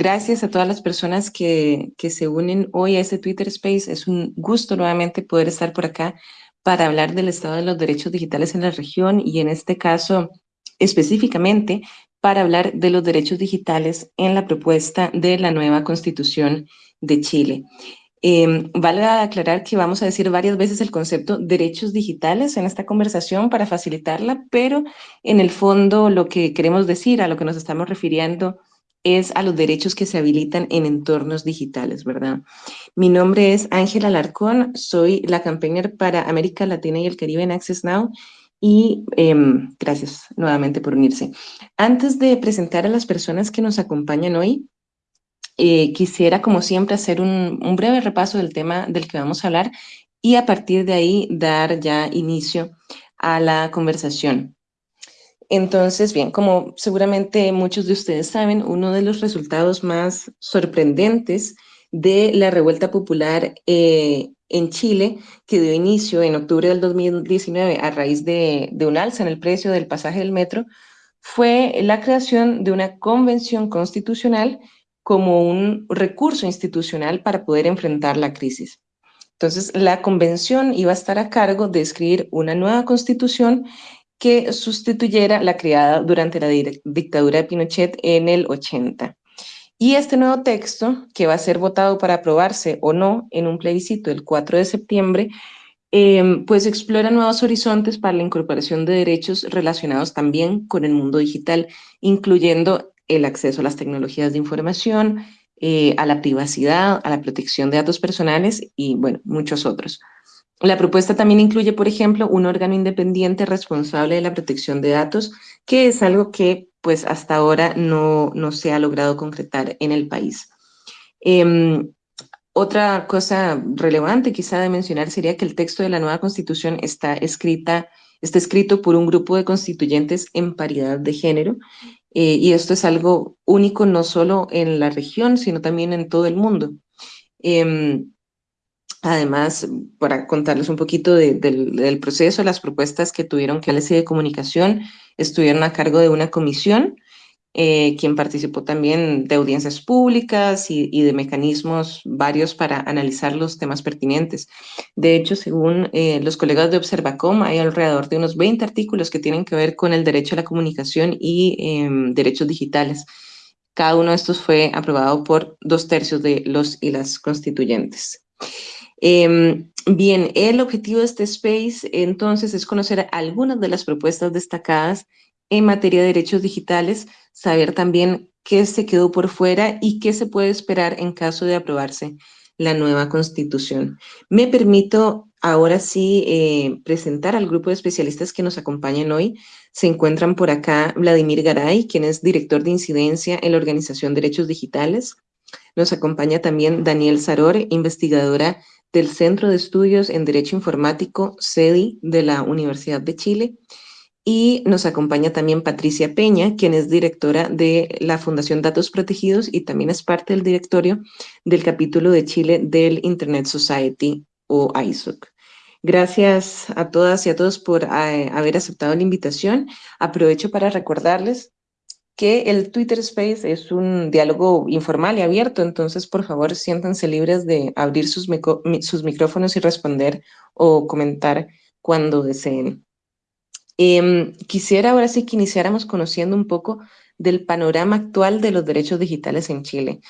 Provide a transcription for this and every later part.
gracias a todas las personas que, que se unen hoy a este Twitter Space. Es un gusto nuevamente poder estar por acá para hablar del estado de los derechos digitales en la región y en este caso específicamente para hablar de los derechos digitales en la propuesta de la nueva Constitución de Chile. Eh, vale aclarar que vamos a decir varias veces el concepto derechos digitales en esta conversación para facilitarla, pero en el fondo lo que queremos decir, a lo que nos estamos refiriendo, es a los derechos que se habilitan en entornos digitales, ¿verdad? Mi nombre es Ángela Alarcón, soy la campaigner para América Latina y el Caribe en Access Now y em, gracias nuevamente por unirse. Antes de presentar a las personas que nos acompañan hoy, eh, quisiera, como siempre, hacer un, un, breve repaso del tema del que vamos a hablar y a partir de ahí dar ya inicio a la conversación. Entonces, bien, como seguramente muchos de ustedes saben, uno de los resultados más sorprendentes de la revuelta popular eh, en Chile, que dio inicio en octubre del 2019 a raíz de, de un alza en el precio del pasaje del metro, fue la creación de una convención constitucional como un recurso institucional para poder enfrentar la crisis. Entonces, la convención iba a estar a cargo de escribir una nueva constitución que sustituyera la creada durante la dictadura de Pinochet en el 80. Y este nuevo texto, que va a ser votado para aprobarse o no en un plebiscito el 4 de septiembre, eh, pues explora nuevos horizontes para la incorporación de derechos relacionados también con el mundo digital, incluyendo el acceso a las tecnologías de información, eh, a la privacidad, a la protección de datos personales y, bueno, muchos otros. La propuesta también incluye, por ejemplo, un órgano independiente responsable de la protección de datos, que es algo que pues hasta ahora no, no se ha logrado concretar en el país. Eh, otra cosa relevante quizá de mencionar sería que el texto de la nueva constitución está, escrita, está escrito por un grupo de constituyentes en paridad de género eh, y esto es algo único no solo en la región, sino también en todo el mundo. Eh, Además, para contarles un poquito del proceso, las propuestas que tuvieron que de comunicación estuvieron a cargo de una comisión, eh, quien participó también de audiencias públicas y, de mecanismos varios para analizar los temas pertinentes. De hecho, según eh, los colegas de Observacom, hay alrededor de unos 20 artículos que tienen que ver con el derecho a la comunicación y em, derechos digitales. Cada uno de estos fue aprobado por dos tercios de los y las constituyentes. Em, bien, el objetivo de este space entonces es conocer algunas de las propuestas destacadas en materia de derechos digitales, saber también qué se quedó por fuera y qué se puede esperar en caso de aprobarse la nueva constitución. Me permito ahora sí eh, presentar al grupo de especialistas que nos acompañan hoy. Se encuentran por acá Vladimir Garay, quien es director de incidencia en la Organización Derechos Digitales. Nos acompaña también Daniel Saror, investigadora del Centro de Estudios en Derecho Informático, CEDI, de la Universidad de Chile. Y nos acompaña también Patricia Peña, quien es directora de la Fundación Datos Protegidos y también es parte del directorio del capítulo de Chile del Internet Society o ISOC. Gracias a todas y a todos por eh, haber aceptado la invitación. Aprovecho para recordarles que el Twitter Space es un diálogo informal y abierto, entonces por favor siéntanse libres de abrir sus, sus micrófonos y responder o comentar cuando deseen. Em, quisiera ahora sí que iniciáramos conociendo un poco del panorama actual de los derechos digitales en Chile.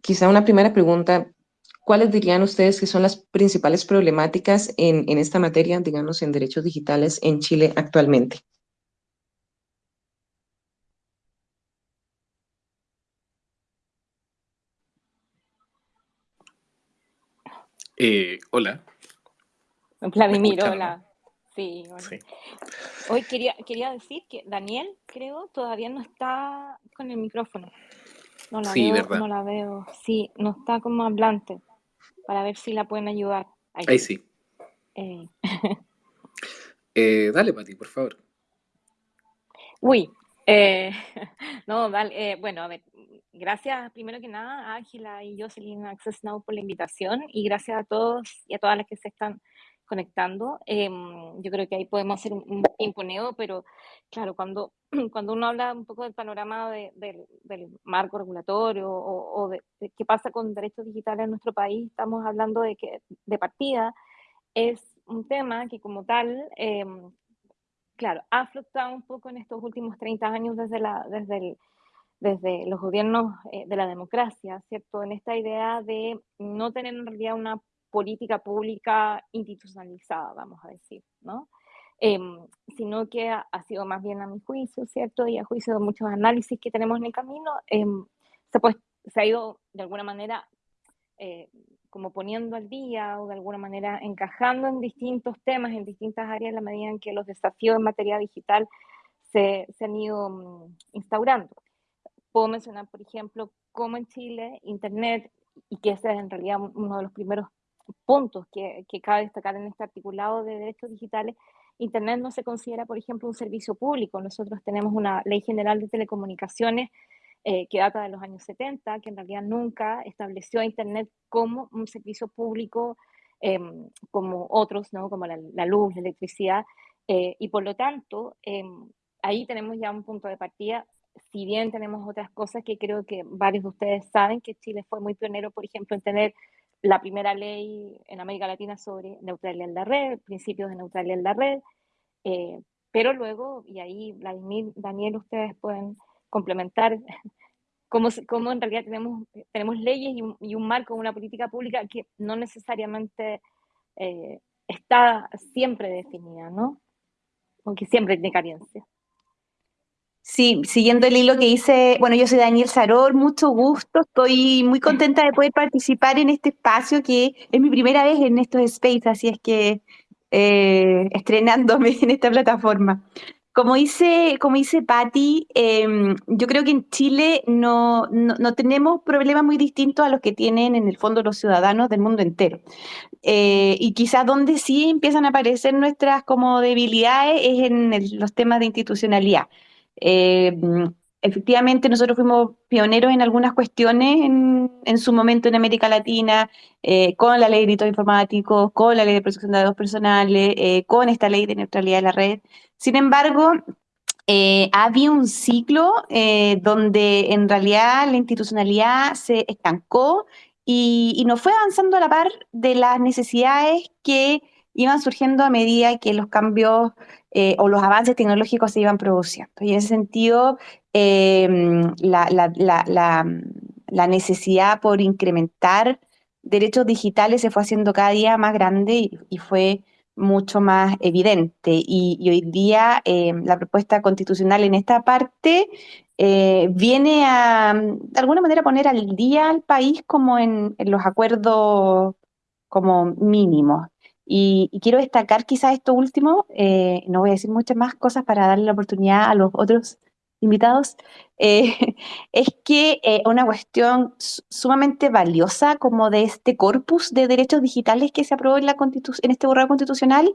Quizá una primera pregunta, ¿cuáles dirían ustedes que son las principales problemáticas en, en esta materia, digamos, en derechos digitales en Chile actualmente? Eh, hola. Vladimir, hola. Sí, Hoy quería, quería decir que Daniel, creo, todavía no está con el micrófono. No la sí, veo, verdad. no la veo. Sí, no está como hablante. Para ver si la pueden ayudar. Ahí, sí. Eh. eh, dale, Pati, por favor. Uy, eh, no, vale, bueno, a ver, gracias primero que nada a Ángela y Jocelyn Access Now por la invitación y gracias a todos y a todas las que se están conectando. Em, yo creo que ahí podemos hacer un, un pero claro, cuando cuando uno habla un poco del panorama del marco regulatorio o, de, qué pasa con derechos digitales en nuestro país, estamos hablando de que de partida es un tema que como tal, em, claro, ha fluctuado un poco en estos últimos 30 años desde, la, desde, desde los gobiernos eh, de la democracia, ¿cierto? En esta idea de no tener en realidad una política pública institucionalizada, vamos a decir, ¿no? Em, sino que ha, sido más bien a mi juicio, ¿cierto? Y a juicio de muchos análisis que tenemos en el camino, em, se, ha ido de alguna manera eh, como poniendo al día o de alguna manera encajando en distintos temas, en distintas áreas, en la medida en que los desafíos en materia digital se, se han ido mm, instaurando. Puedo mencionar, por ejemplo, cómo en Chile Internet, y que ese es en realidad uno de los primeros puntos que, que cabe destacar en este articulado de derechos digitales, Internet no se considera, por ejemplo, un servicio público. Nosotros tenemos una ley general de telecomunicaciones eh, que data de los años 70, que en realidad nunca estableció a Internet como un servicio público em, como otros, ¿no? como la, luz, la electricidad, eh, y por lo tanto, ahí tenemos ya un punto de partida, si bien tenemos otras cosas que creo que varios de ustedes saben, que Chile fue muy pionero, por ejemplo, en tener la primera ley en América Latina sobre neutralidad en la red, principios de neutralidad en la red, eh, pero luego, y ahí Vladimir, Daniel, ustedes pueden complementar cómo, cómo en realidad tenemos, tenemos leyes y un, marco, una política pública que no necesariamente eh, está siempre definida, ¿no? Aunque siempre tiene carencia. Sí, siguiendo el hilo que dice, bueno, yo soy Daniel Saror, mucho gusto, estoy muy contenta de poder participar en este espacio que es mi primera vez en estos space, así es que eh, estrenándome en esta plataforma. Como dice, como dice Patti, em, yo creo que en Chile no, no, tenemos problemas muy distintos a los que tienen en el fondo los ciudadanos del mundo entero. Eh, y quizás donde sí empiezan a aparecer nuestras como debilidades es en los temas de institucionalidad. Eh, efectivamente, nosotros fuimos pioneros en algunas cuestiones en, su momento en América Latina, eh, con la ley de delitos informáticos, con la ley de protección de datos personales, eh, con esta ley de neutralidad de la red. Sin embargo, había un ciclo donde en realidad la institucionalidad se estancó y no fue avanzando a la par de las necesidades que iban surgiendo a medida que los cambios eh, o los avances tecnológicos se iban produciendo. Y en ese sentido, em, la, necesidad por incrementar derechos digitales se fue haciendo cada día más grande y, fue mucho más evidente. Y, hoy día em, la propuesta constitucional en esta parte eh, viene a, de alguna manera, poner al día al país como en, en los acuerdos como mínimos. Y, quiero destacar quizás esto último, eh, no voy a decir muchas más cosas para darle la oportunidad a los otros invitados, eh, es que eh, una cuestión sumamente valiosa como de este corpus de derechos digitales que se aprobó en, la en este borrador constitucional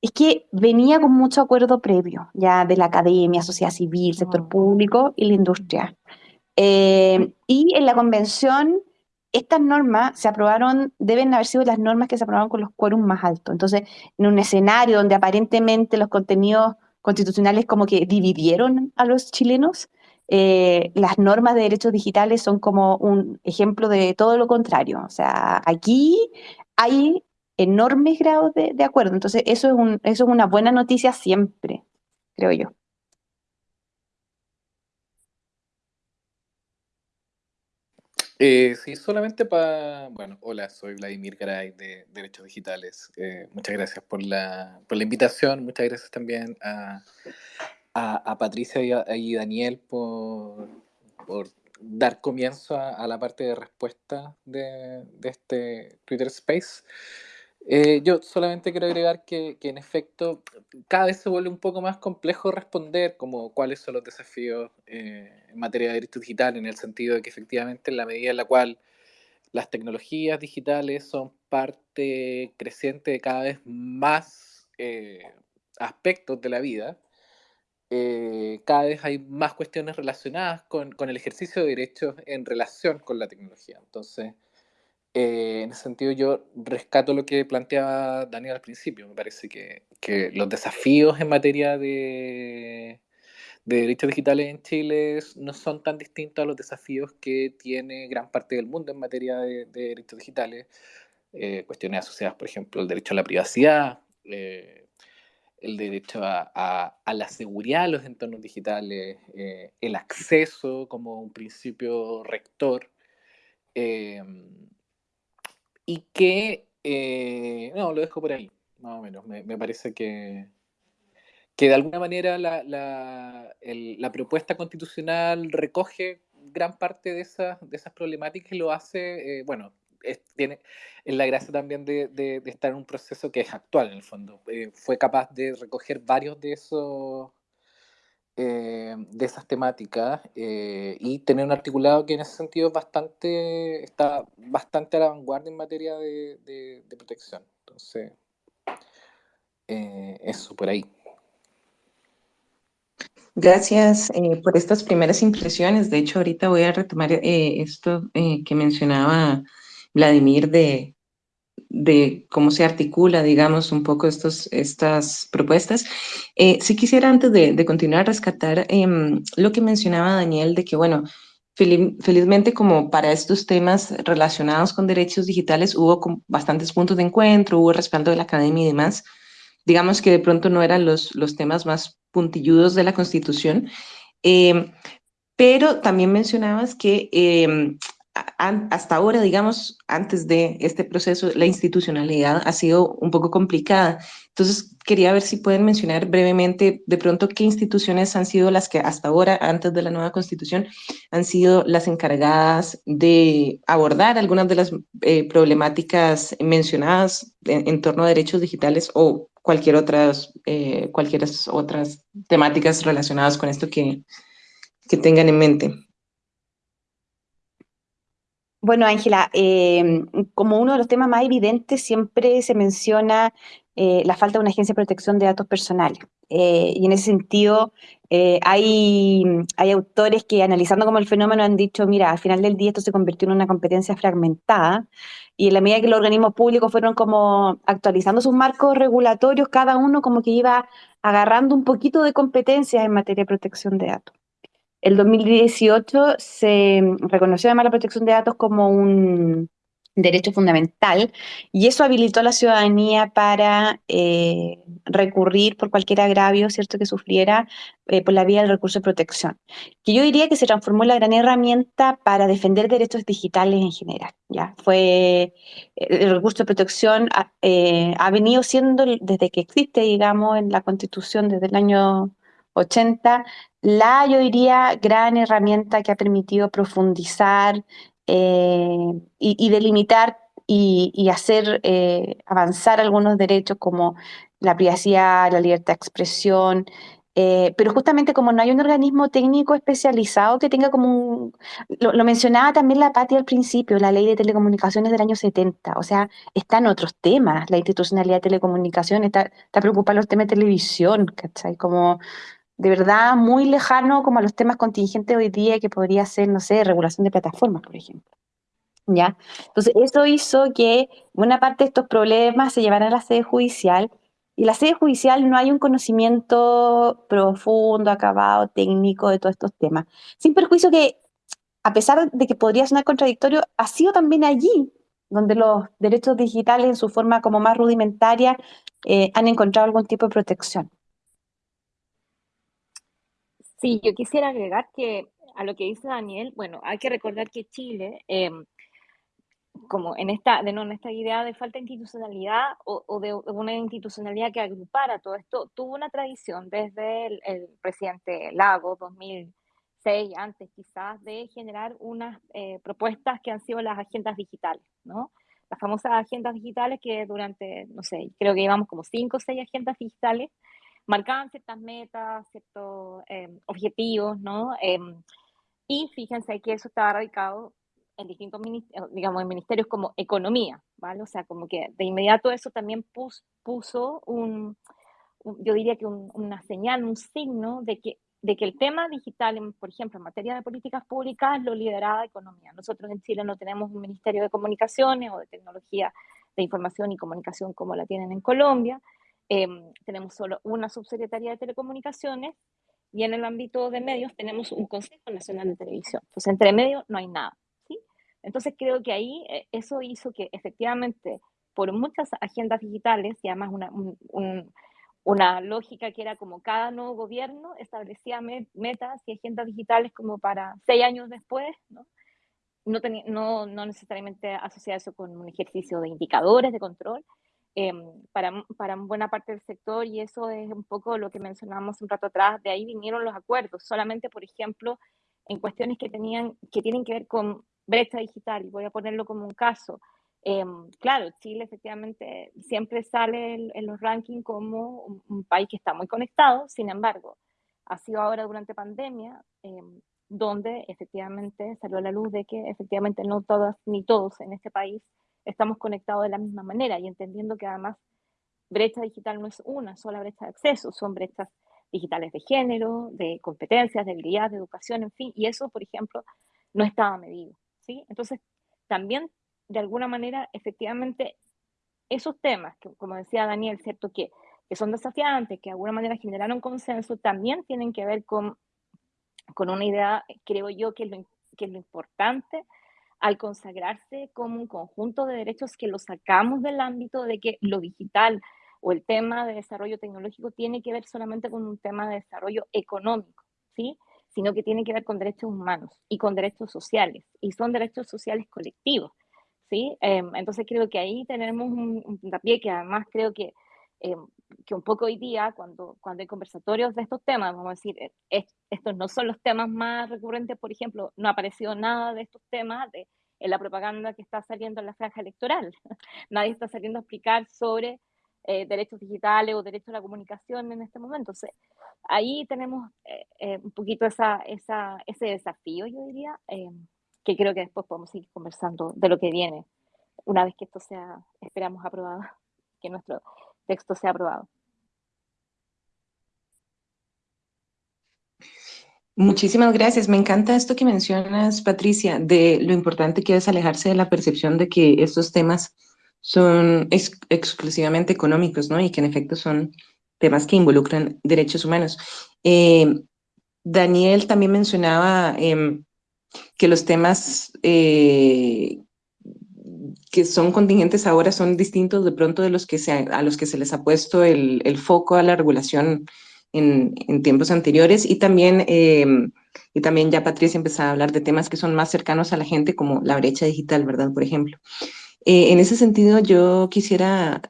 es que venía con mucho acuerdo previo, ya de la academia, sociedad civil, sector ah. público y la industria. y en la convención estas normas se aprobaron, deben haber sido las normas que se aprobaron con los quórum más altos. Entonces, en un escenario donde aparentemente los contenidos constitucionales como que dividieron a los chilenos, eh, las normas de derechos digitales son como un ejemplo de todo lo contrario. O sea, aquí hay enormes grados de, de acuerdo. Entonces, eso es, un, eso es una buena noticia siempre, creo yo. Eh, sí, solamente para... Bueno, hola, soy Vladimir Garay de Derechos Digitales. Eh, muchas gracias por la, por la invitación, muchas gracias también a, a, Patricia y, a, Daniel por, por dar comienzo a, la parte de respuesta de, de este Twitter Space. Eh, yo solamente quiero agregar que, que, en efecto cada vez se vuelve un poco más complejo responder como cuáles son los desafíos eh, en materia de derechos digitales, en el sentido de que efectivamente en la medida en la cual las tecnologías digitales son parte creciente de cada vez más eh, aspectos de la vida, cada vez hay más cuestiones relacionadas con, con el ejercicio de derechos en relación con la tecnología. Entonces, eh, en ese sentido yo rescato lo que planteaba Daniel al principio. Me parece que, que los desafíos en materia de, de derechos digitales en Chile no son tan distintos a los desafíos que tiene gran parte del mundo en materia de, derechos digitales. Eh, cuestiones asociadas, por ejemplo, al derecho a la privacidad, eh, el derecho a, la seguridad de los entornos digitales, eh, el acceso como un principio rector, y que, no, lo dejo por ahí, más o menos, me, parece que, que de alguna manera la, la, la, propuesta constitucional recoge gran parte de esas, de esas problemáticas y lo hace, eh, bueno, tiene es la gracia también de, de, estar en un proceso que es actual en el fondo. Eh, fue capaz de recoger varios de esos eh, de esas temáticas y tener un articulado que en ese sentido bastante, está bastante a la vanguardia en materia de, protección. Entonces, eso por ahí. Gracias eh, por estas primeras impresiones. De hecho, ahorita voy a retomar eh, esto eh, que mencionaba Vladimir de, de cómo se articula, digamos, un poco estos, estas propuestas. sí quisiera antes de, continuar rescatar em, lo que mencionaba Daniel de que, bueno, felizmente como para estos temas relacionados con derechos digitales hubo bastantes puntos de encuentro, hubo respaldo de la academia y demás digamos que de pronto no eran los, los temas más puntilludos de la Constitución, eh, pero también mencionabas que eh, hasta ahora, digamos, antes de este proceso, la institucionalidad ha sido un poco complicada. Entonces, quería ver si pueden mencionar brevemente de pronto qué instituciones han sido las que hasta ahora, antes de la nueva constitución, han sido las encargadas de abordar algunas de las eh, problemáticas mencionadas en, torno a derechos digitales o cualquier otras, eh, cualquier otras temáticas relacionadas con esto que, que tengan en mente. Bueno, Ángela, em, como uno de los temas más evidentes siempre se menciona eh, la falta de una agencia de protección de datos personales. Eh, y en ese sentido, hay, hay autores que analizando como el fenómeno han dicho, mira, al final del día esto se convirtió en una competencia fragmentada y en la medida que los organismos públicos fueron como actualizando sus marcos regulatorios, cada uno como que iba agarrando un poquito de competencias en materia de protección de datos. El 2018 se reconoció además la protección de datos como un, derecho fundamental, y eso habilitó a la ciudadanía para eh, recurrir por cualquier agravio cierto que sufriera eh, por la vía del recurso de protección, que yo diría que se transformó en la gran herramienta para defender derechos digitales en general. ¿ya? Fue, el recurso de protección eh, ha venido siendo, desde que existe, digamos, en la Constitución desde el año 80, la, yo diría, gran herramienta que ha permitido profundizar eh, y, delimitar y, hacer eh, avanzar algunos derechos como la privacidad, la libertad de expresión, eh, pero justamente como no hay un organismo técnico especializado que tenga como un... Lo, mencionaba también la Pati al principio, la ley de telecomunicaciones del año 70, o sea, están otros temas, la institucionalidad de telecomunicaciones, está, está preocupada los temas de televisión, ¿cachai? Como de verdad muy lejano como a los temas contingentes hoy día que podría ser, no sé, regulación de plataformas, por ejemplo. ¿Ya? Entonces, eso hizo que buena parte de estos problemas se llevaran a la sede judicial y la sede judicial no hay un conocimiento profundo, acabado, técnico de todos estos temas. Sin perjuicio que, a pesar de que podría sonar contradictorio, ha sido también allí donde los derechos digitales en su forma como más rudimentaria eh, han encontrado algún tipo de protección. Sí, yo quisiera agregar que a lo que dice Daniel, bueno, hay que recordar que Chile, em, como en esta, de, no, en esta idea de falta de institucionalidad o, de, una institucionalidad que agrupara todo esto, tuvo una tradición desde el, presidente Lago, 2006, antes quizás, de generar unas eh, propuestas que han sido las agendas digitales, ¿no? Las famosas agendas digitales que durante, no sé, creo que llevamos como cinco o seis agendas digitales marcaban ciertas metas, ciertos em, objetivos, ¿no? Em, y fíjense que eso estaba radicado en distintos ministerios, digamos, en ministerios como economía, ¿vale? O sea, como que de inmediato eso también puso un, yo diría que una señal, un signo de que, de que el tema digital, por ejemplo, en materia de políticas públicas, lo lideraba economía. Nosotros en Chile no tenemos un ministerio de comunicaciones o de tecnología de información y comunicación como la tienen en Colombia, Em, tenemos solo una subsecretaría de telecomunicaciones y en el ámbito de medios tenemos un Consejo Nacional de Televisión. Entonces, entre medios no hay nada. ¿sí? Entonces, creo que ahí eh, eso hizo que efectivamente, por muchas agendas digitales y además una, una lógica que era como cada nuevo gobierno establecía metas y agendas digitales como para seis años después, ¿no? No, no, no necesariamente asociar eso con un ejercicio de indicadores de control, Em, para, para buena parte del sector y eso es un poco lo que mencionábamos un rato atrás, de ahí vinieron los acuerdos, solamente por ejemplo en cuestiones que, tenían, que tienen que ver con brecha digital, y voy a ponerlo como un caso. Em, claro, Chile efectivamente siempre sale en, los rankings como un, país que está muy conectado, sin embargo, ha sido ahora durante pandemia em, donde efectivamente salió a la luz de que efectivamente no todas ni todos en este país estamos conectados de la misma manera y entendiendo que además brecha digital no es una sola brecha de acceso, son brechas digitales de género, de competencias, de habilidades, de educación, en fin, y eso, por ejemplo, no estaba medido, ¿sí? Entonces, también, de alguna manera, efectivamente, esos temas, que como decía Daniel, ¿cierto? Que, que son desafiantes, que de alguna manera generaron consenso, también tienen que ver con, con una idea, creo yo, que lo, que es lo importante al consagrarse como un conjunto de derechos que lo sacamos del ámbito de que lo digital o el tema de desarrollo tecnológico tiene que ver solamente con un tema de desarrollo económico, ¿sí? sino que tiene que ver con derechos humanos y con derechos sociales, y son derechos sociales colectivos. ¿sí? Em, entonces creo que ahí tenemos un, un puntapié que además creo que Em, que un poco hoy día, cuando, cuando hay conversatorios de estos temas, vamos a decir, eh, estos no son los temas más recurrentes, por ejemplo, no ha aparecido nada de estos temas de, en la propaganda que está saliendo en la franja electoral. Nadie está saliendo a explicar sobre eh, derechos digitales o derechos a la comunicación en este momento. Entonces, ahí tenemos eh, un poquito esa, esa, ese desafío, yo diría, que creo que después podemos seguir conversando de lo que viene, una vez que esto sea, esperamos, aprobado, que nuestro texto sea aprobado. Muchísimas gracias. Me encanta esto que mencionas, Patricia, de lo importante que es alejarse de la percepción de que estos temas son exclusivamente económicos, ¿no? Y que en efecto son temas que involucran derechos humanos. Eh, Daniel también mencionaba em, que los temas eh, que son contingentes ahora son distintos de pronto de los que se, a los que se les ha puesto el, el foco a la regulación en, en tiempos anteriores y también, eh, y también ya Patricia empezaba a hablar de temas que son más cercanos a la gente como la brecha digital, ¿verdad? Por ejemplo. Eh, en ese sentido yo quisiera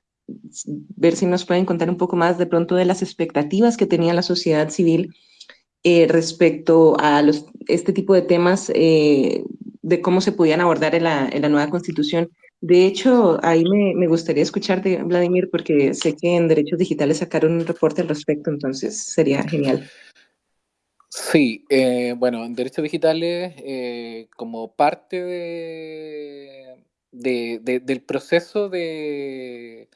ver si nos pueden contar un poco más de pronto de las expectativas que tenía la sociedad civil eh, respecto a los, este tipo de temas, de cómo se podían abordar en la, en la nueva constitución de hecho, ahí me, gustaría escuchar de Vladimir, porque sé que en Derechos Digitales sacaron un reporte al respecto, entonces sería genial. Sí, eh, bueno, en Derechos Digitales, eh, como parte de, del proceso de,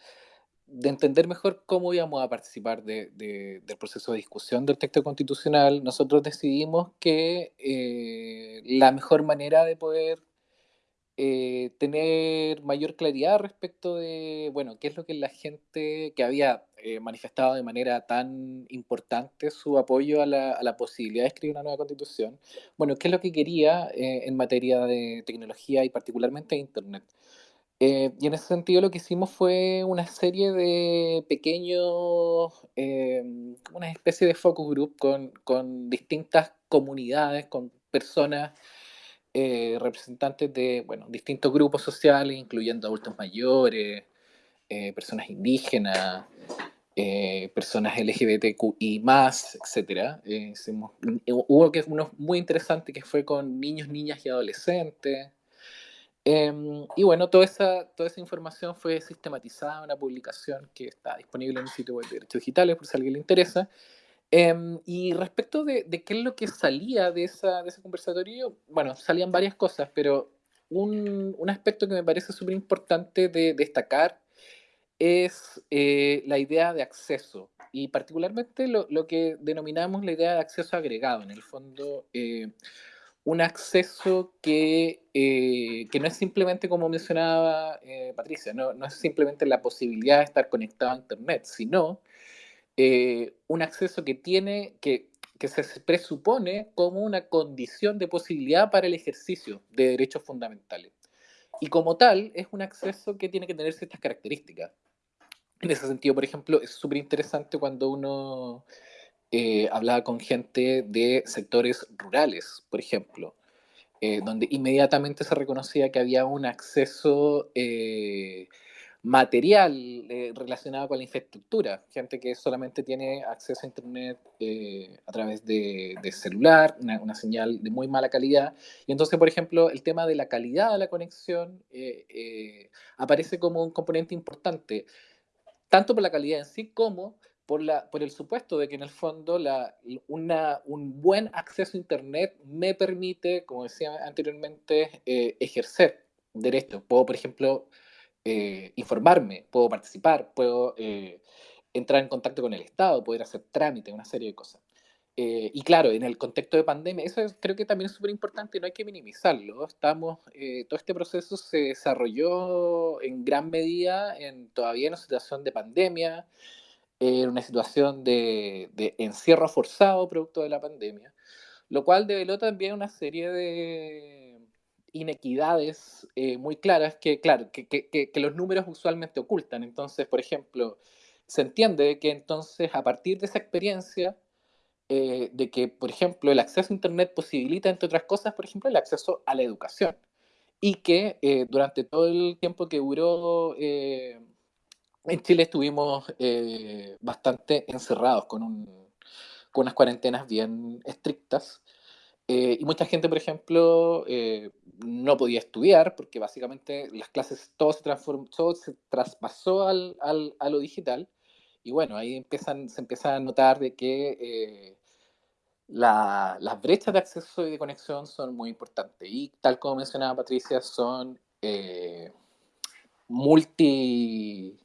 de entender mejor cómo íbamos a participar del proceso de discusión del texto constitucional, nosotros decidimos que eh, la mejor manera de poder eh, tener mayor claridad respecto de, bueno, qué es lo que la gente que había eh, manifestado de manera tan importante su apoyo a la, a la, posibilidad de escribir una nueva constitución, bueno, qué es lo que quería eh, en materia de tecnología y particularmente Internet. Y en ese sentido lo que hicimos fue una serie de pequeños, una especie de focus group con, con distintas comunidades, con personas eh, representantes de bueno, distintos grupos sociales, incluyendo adultos mayores, eh, personas indígenas, eh, personas LGBTQI más, etc. hubo que uno muy interesante que fue con niños, niñas y adolescentes. Em, y bueno, toda esa, toda esa información fue sistematizada en una publicación que está disponible en el sitio web de Derechos Digitales, por si a alguien le interesa. Em, y respecto de, de, qué es lo que salía de, esa, de ese conversatorio, bueno, salían varias cosas, pero un, un aspecto que me parece súper importante de destacar es eh, la idea de acceso y particularmente lo, lo, que denominamos la idea de acceso agregado, en el fondo eh, un acceso que, eh, que, no es simplemente como mencionaba Patricia, no, no es simplemente la posibilidad de estar conectado a Internet, sino eh, un acceso que tiene, que, que se presupone como una condición de posibilidad para el ejercicio de derechos fundamentales. Y como tal, es un acceso que tiene que tener ciertas características. En ese sentido, por ejemplo, es súper interesante cuando uno eh, hablaba con gente de sectores rurales, por ejemplo, eh, donde inmediatamente se reconocía que había un acceso eh, material relacionado con la infraestructura, gente que solamente tiene acceso a Internet a través de, celular, una, señal de muy mala calidad. Y entonces, por ejemplo, el tema de la calidad de la conexión aparece como un componente importante, tanto por la calidad en sí como por, la, por el supuesto de que en el fondo la, una, un buen acceso a Internet me permite, como decía anteriormente, ejercer derechos. Puedo, por ejemplo, eh, informarme, puedo participar, puedo eh, entrar en contacto con el Estado, poder hacer trámites, una serie de cosas. Eh, y claro, en el contexto de pandemia, eso creo que también es súper importante, no hay que minimizarlo. Estamos, todo este proceso se desarrolló en gran medida en, todavía en una situación de pandemia, en una situación de, de encierro forzado producto de la pandemia, lo cual develó también una serie de, inequidades eh, muy claras que, claro, que, que, que, los números usualmente ocultan. Entonces, por ejemplo, se entiende que entonces a partir de esa experiencia, eh, de que, por ejemplo, el acceso a Internet posibilita, entre otras cosas, por ejemplo, el acceso a la educación. Y que eh, durante todo el tiempo que duró en Chile estuvimos bastante encerrados con, un, con unas cuarentenas bien estrictas. Eh, y mucha gente, por ejemplo, eh, no podía estudiar porque básicamente las clases, todo se, transformó, todo se traspasó al, al, a lo digital. Y bueno, ahí empiezan, se empieza a notar de que eh, la, las brechas de acceso y de conexión son muy importantes. Y tal como mencionaba Patricia, son multi...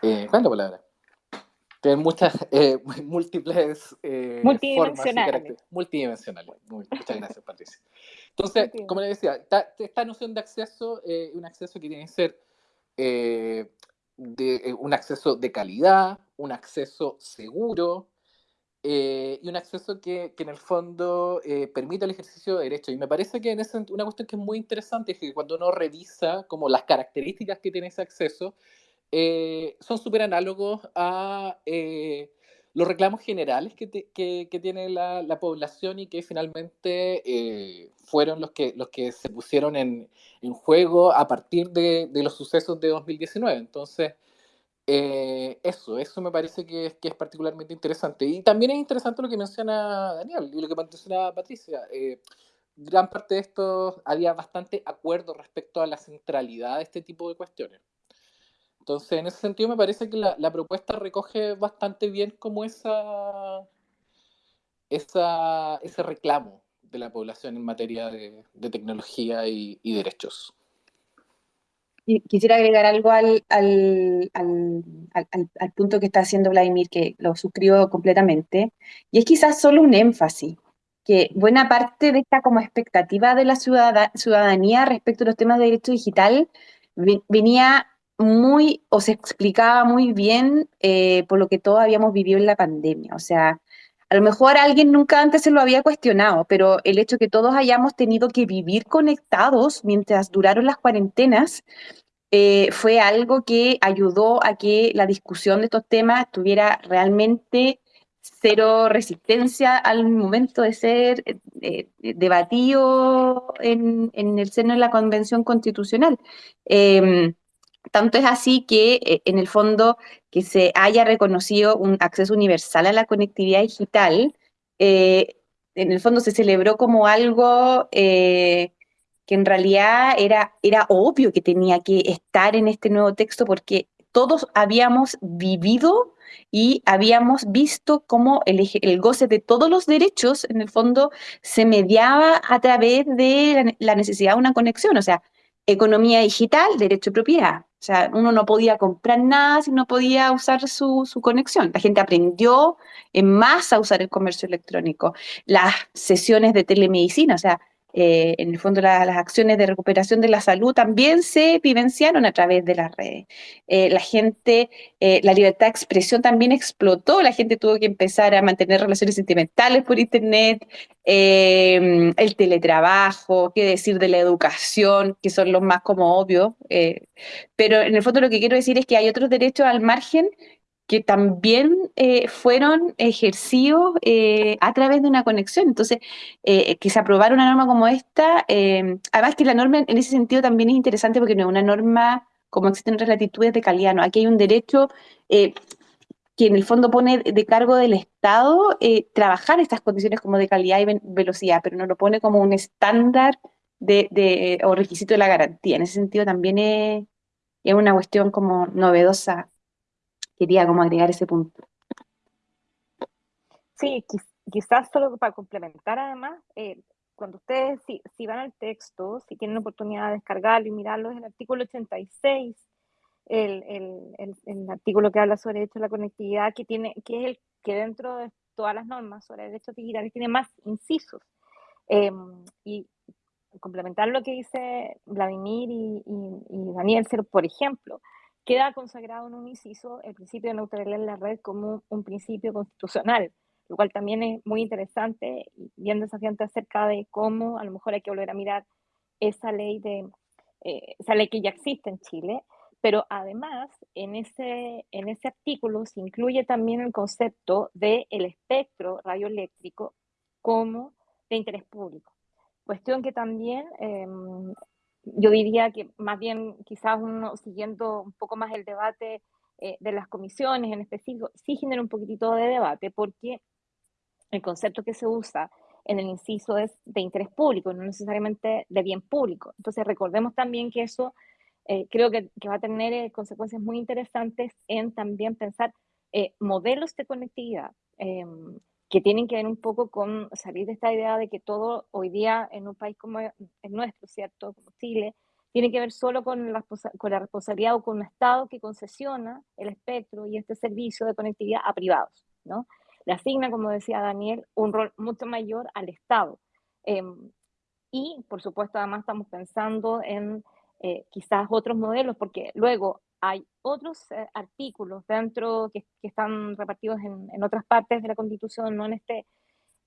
¿Cuál es la palabra? Tienen muchas, eh, múltiples eh, multidimensionales. multidimensionales. muchas gracias, Patricia. Entonces, como le decía, esta, noción de acceso es un acceso que tiene que ser eh, de, un acceso de calidad, un acceso seguro y un acceso que, que en el fondo permite el ejercicio de derechos. Y me parece que en ese, una cuestión que es muy interesante es que cuando uno revisa como las características que tiene ese acceso, eh, son súper análogos a eh, los reclamos generales que, tiene la, la, población y que finalmente eh, fueron los que, los que se pusieron en, en juego a partir de, de, los sucesos de 2019. Entonces, eso, eso me parece que que es particularmente interesante. Y también es interesante lo que menciona Daniel y lo que menciona Patricia. gran parte de esto había bastante acuerdo respecto a la centralidad de este tipo de cuestiones. Entonces, en ese sentido, me parece que la, propuesta recoge bastante bien como esa, esa, ese reclamo de la población en materia de, tecnología y, derechos. Quisiera agregar algo al, al, al, punto que está haciendo Vladimir, que lo suscribo completamente, y es quizás solo un énfasis, que buena parte de esta como expectativa de la ciudadanía respecto a los temas de derecho digital venía muy, o se explicaba muy bien eh, por lo que todos habíamos vivido en la pandemia. O sea, a lo mejor alguien nunca antes se lo había cuestionado, pero el hecho que todos hayamos tenido que vivir conectados mientras duraron las cuarentenas eh, fue algo que ayudó a que la discusión de estos temas tuviera realmente cero resistencia al momento de ser eh, debatido en, el seno de la Convención Constitucional. Em, tanto es así que eh, en el fondo que se haya reconocido un acceso universal a la conectividad digital, eh, en el fondo se celebró como algo eh, que en realidad era, era obvio que tenía que estar en este nuevo texto porque todos habíamos vivido y habíamos visto cómo el, el, goce de todos los derechos, en el fondo, se mediaba a través de la necesidad de una conexión. O sea, economía digital, derecho de propiedad. O sea, uno no podía comprar nada si no podía usar su, su, conexión. La gente aprendió en masa a usar el comercio electrónico. Las sesiones de telemedicina, o sea, eh, en el fondo las acciones de recuperación de la salud también se vivenciaron a través de las redes. Eh, la gente, eh, la libertad de expresión también explotó, la gente tuvo que empezar a mantener relaciones sentimentales por internet, el teletrabajo, qué decir de la educación, que son los más como obvios, pero en el fondo lo que quiero decir es que hay otros derechos al margen que también eh, fueron ejercidos eh, a través de una conexión. Entonces, eh, que se aprobara una norma como esta, además que la norma en ese sentido también es interesante porque no es una norma como existen otras latitudes de calidad, ¿no? Aquí hay un derecho que en el fondo pone de cargo del Estado trabajar estas condiciones como de calidad y velocidad, pero no lo pone como un estándar de, o requisito de la garantía. En ese sentido también es, es una cuestión como novedosa quería como agregar ese punto. Sí, quizás solo para complementar además, eh, cuando ustedes si, si, van al texto, si tienen oportunidad de descargarlo y mirarlo, es el artículo 86, el, el, el, artículo que habla sobre derecho a la conectividad, que, tiene, que es el que dentro de todas las normas sobre derechos digitales tiene más incisos. Em, y complementar lo que dice Vladimir y, y Daniel, por ejemplo, queda consagrado en un inciso el principio de neutralidad en la red como un principio constitucional, lo cual también es muy interesante y bien desafiante acerca de cómo a lo mejor hay que volver a mirar esa ley, de, eh, esa ley que ya existe en Chile, pero además en ese, en ese artículo se incluye también el concepto del el espectro radioeléctrico como de interés público. Cuestión que también em, yo diría que más bien quizás uno siguiendo un poco más el debate eh, de las comisiones en específico, sí genera un poquitito de debate porque el concepto que se usa en el inciso es de interés público, no necesariamente de bien público. Entonces recordemos también que eso eh, creo que, va a tener eh, consecuencias muy interesantes en también pensar modelos de conectividad em, que tienen que ver un poco con salir de esta idea de que todo hoy día en un país como el nuestro, ¿cierto? Como Chile, tiene que ver solo con la, con responsabilidad o con un Estado que concesiona el espectro y este servicio de conectividad a privados, ¿no? Le asigna, como decía Daniel, un rol mucho mayor al Estado. Em, y, por supuesto, además estamos pensando en eh, quizás otros modelos, porque luego hay otros eh, artículos dentro que, están repartidos en, otras partes de la Constitución, no en, este,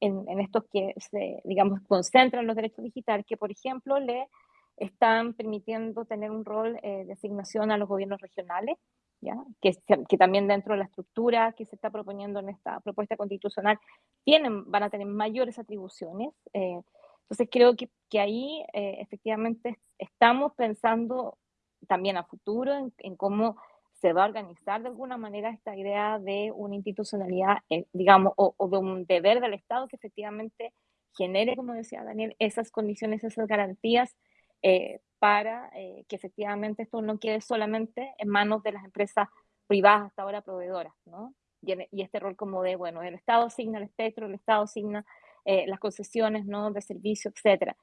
en, estos que se, digamos, concentran los derechos digitales, que, por ejemplo, le están permitiendo tener un rol eh, de asignación a los gobiernos regionales, ¿ya? Que, que, también dentro de la estructura que se está proponiendo en esta propuesta constitucional tienen, van a tener mayores atribuciones. Eh, entonces creo que, que ahí efectivamente estamos pensando también a futuro en, cómo se va a organizar de alguna manera esta idea de una institucionalidad, eh, digamos, o, de un deber del Estado que efectivamente genere, como decía Daniel, esas condiciones, esas garantías eh, para eh, que efectivamente esto no quede solamente en manos de las empresas privadas hasta ahora proveedoras, ¿no? Y, y este rol como de, bueno, el Estado asigna el espectro, el Estado asigna las concesiones, ¿no? De servicio, etcétera.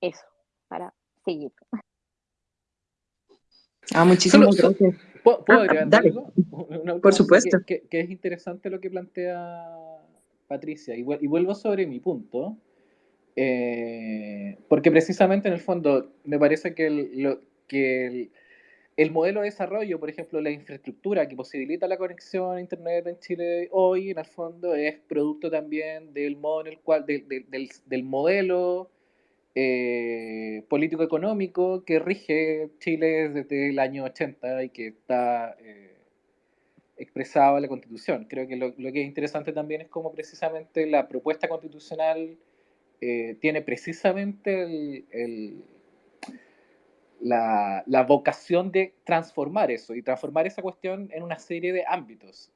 eso, para seguir. Ah, muchísimas gracias. ¿Puedo, ah, agregar algo? Por supuesto. Que, es interesante lo que plantea Patricia, y, vuelvo sobre mi punto, eh, porque precisamente en el fondo me parece que, el, lo, que el, modelo de desarrollo, por ejemplo, la infraestructura que posibilita la conexión a Internet en Chile hoy, en el fondo, es producto también del modo en el cual, del, del modelo eh, político-económico que rige Chile desde el año 80 y que está eh, expresado en la Constitución. Creo que lo, que es interesante también es cómo precisamente la propuesta constitucional eh, tiene precisamente la, la, vocación de transformar eso y transformar esa cuestión en una serie de ámbitos.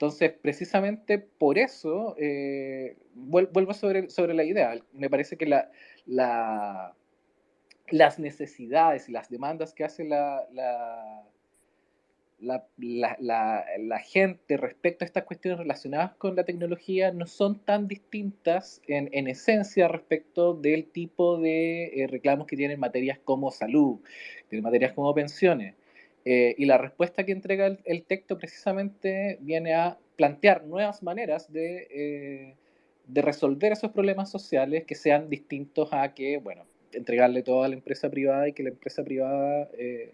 Entonces, precisamente por eso, eh, vuelvo sobre, sobre la idea, me parece que la, la, las necesidades y las demandas que hace la, la, gente respecto a estas cuestiones relacionadas con la tecnología no son tan distintas en, en esencia respecto del tipo de eh, reclamos que tienen materias como salud, de materias como pensiones. Eh, y la respuesta que entrega el, texto precisamente viene a plantear nuevas maneras de, eh, de resolver esos problemas sociales que sean distintos a que, bueno, entregarle todo a la empresa privada y que la empresa privada eh,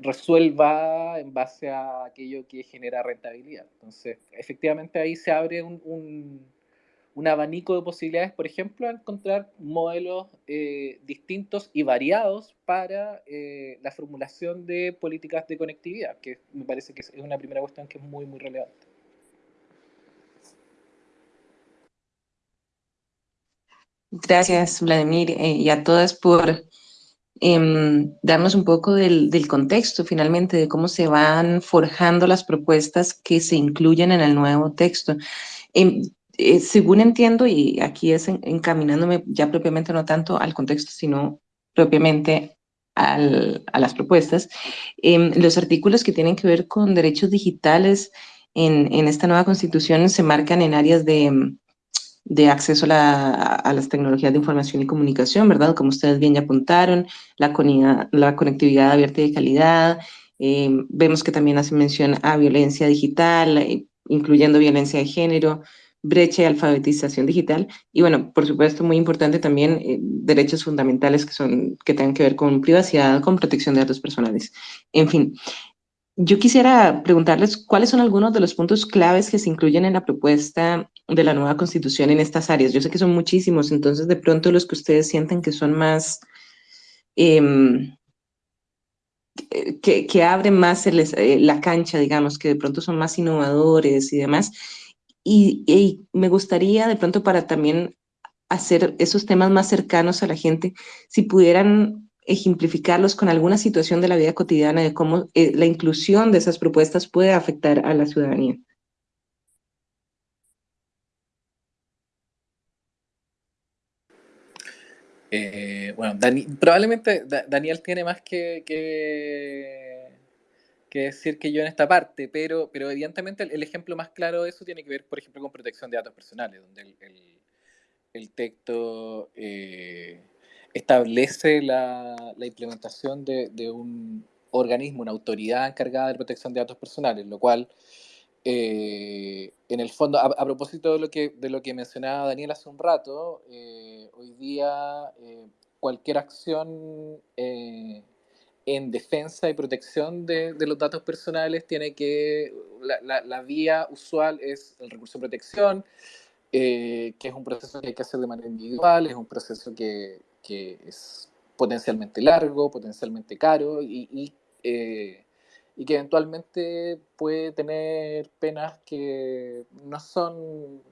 resuelva en base a aquello que genera rentabilidad. Entonces, efectivamente ahí se abre un, abanico de posibilidades, por ejemplo, a encontrar modelos eh, distintos y variados para la formulación de políticas de conectividad, que me parece que es una primera cuestión que es muy, muy relevante. Gracias, Vladimir, eh, y a todas por em, darnos un poco del, contexto, finalmente, de cómo se van forjando las propuestas que se incluyen en el nuevo texto. Em, eh, según entiendo, y aquí es encaminándome ya propiamente no tanto al contexto, sino propiamente a las propuestas, em, los artículos que tienen que ver con derechos digitales en, en esta nueva constitución se marcan en áreas de de acceso a, las tecnologías de información y comunicación, ¿verdad? Como ustedes bien ya apuntaron, la, la conectividad abierta y de calidad. Eh, vemos que también hace mención a violencia digital, eh, incluyendo violencia de género, brecha y alfabetización digital. Y bueno, por supuesto, muy importante también eh, derechos fundamentales que, son, que tengan que ver con privacidad, con protección de datos personales. En fin, yo quisiera preguntarles cuáles son algunos de los puntos claves que se incluyen en la propuesta de la nueva constitución en estas áreas. Yo sé que son muchísimos, entonces de pronto los que ustedes sienten que son más, em, que, que, abren más eh, la cancha, digamos, que de pronto son más innovadores y demás. Y, me gustaría de pronto para también hacer esos temas más cercanos a la gente, si pudieran ejemplificarlos con alguna situación de la vida cotidiana de cómo eh, la inclusión de esas propuestas puede afectar a la ciudadanía. Eh, bueno, probablemente Daniel tiene más que, decir que yo en esta parte, pero, pero evidentemente el, ejemplo más claro de eso tiene que ver, por ejemplo, con protección de datos personales, donde el, texto eh, establece la, implementación de, un organismo, una autoridad encargada de protección de datos personales, lo cual, eh, en el fondo, a, propósito de lo, que, de lo que mencionaba Daniel hace un rato, eh, hoy día cualquier acción en defensa y protección de, los datos personales tiene que, la, vía usual es el recurso de protección, que es un proceso que hay que hacer de manera individual, es un proceso que, que es potencialmente largo, potencialmente caro y, eh, y, que eventualmente puede tener penas que no son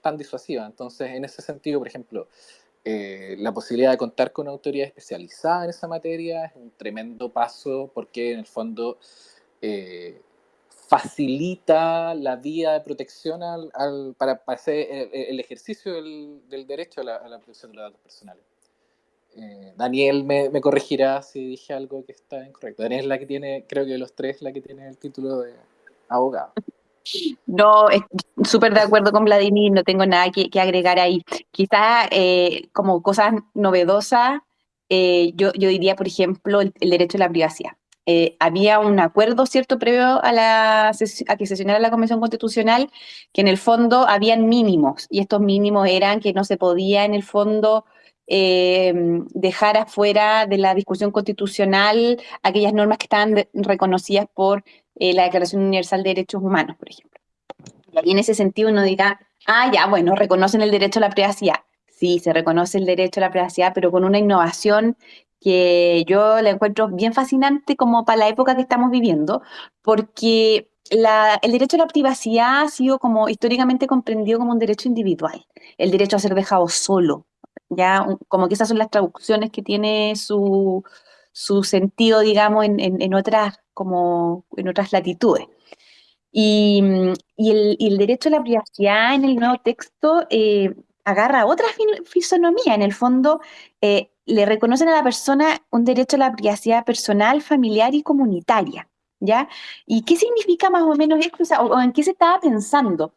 tan disuasivas. Entonces, en ese sentido, por ejemplo, eh, la posibilidad de contar con una autoridad especializada en esa materia es un tremendo paso porque en el fondo eh, facilita la vía de protección al, para, hacer el, ejercicio del, derecho a la protección de los datos personales. Eh, Daniel me, corregirá si dije algo que está incorrecto. Daniel es la que tiene, creo que de los tres, la que tiene el título de abogado. No, súper de acuerdo con Vladimir, no tengo nada que, agregar ahí. Quizás eh, como cosas novedosas, eh, yo, diría, por ejemplo, el, derecho a la privacidad. había un acuerdo, ¿cierto?, previo a, la, a que sesionara la Convención Constitucional, que en el fondo habían mínimos, y estos mínimos eran que no se podía, en el fondo, eh, dejar afuera de la discusión constitucional aquellas normas que estaban reconocidas por eh, la Declaración Universal de Derechos Humanos, por ejemplo. Y en ese sentido uno dirá, ah, ya, bueno, reconocen el derecho a la privacidad. Sí, se reconoce el derecho a la privacidad, pero con una innovación que yo la encuentro bien fascinante como para la época que estamos viviendo, porque el derecho a la privacidad ha sido como históricamente comprendido como un derecho individual, el derecho a ser dejado solo, ya como que esas son las traducciones que tiene su, sentido, digamos, en, otras, como en otras latitudes. Y, el, derecho a la privacidad en el nuevo texto eh, agarra otra fisonomía. En el fondo, eh, le reconocen a la persona un derecho a la privacidad personal, familiar y comunitaria. ¿Ya? ¿Y qué significa más o menos esto? O, en qué se estaba pensando?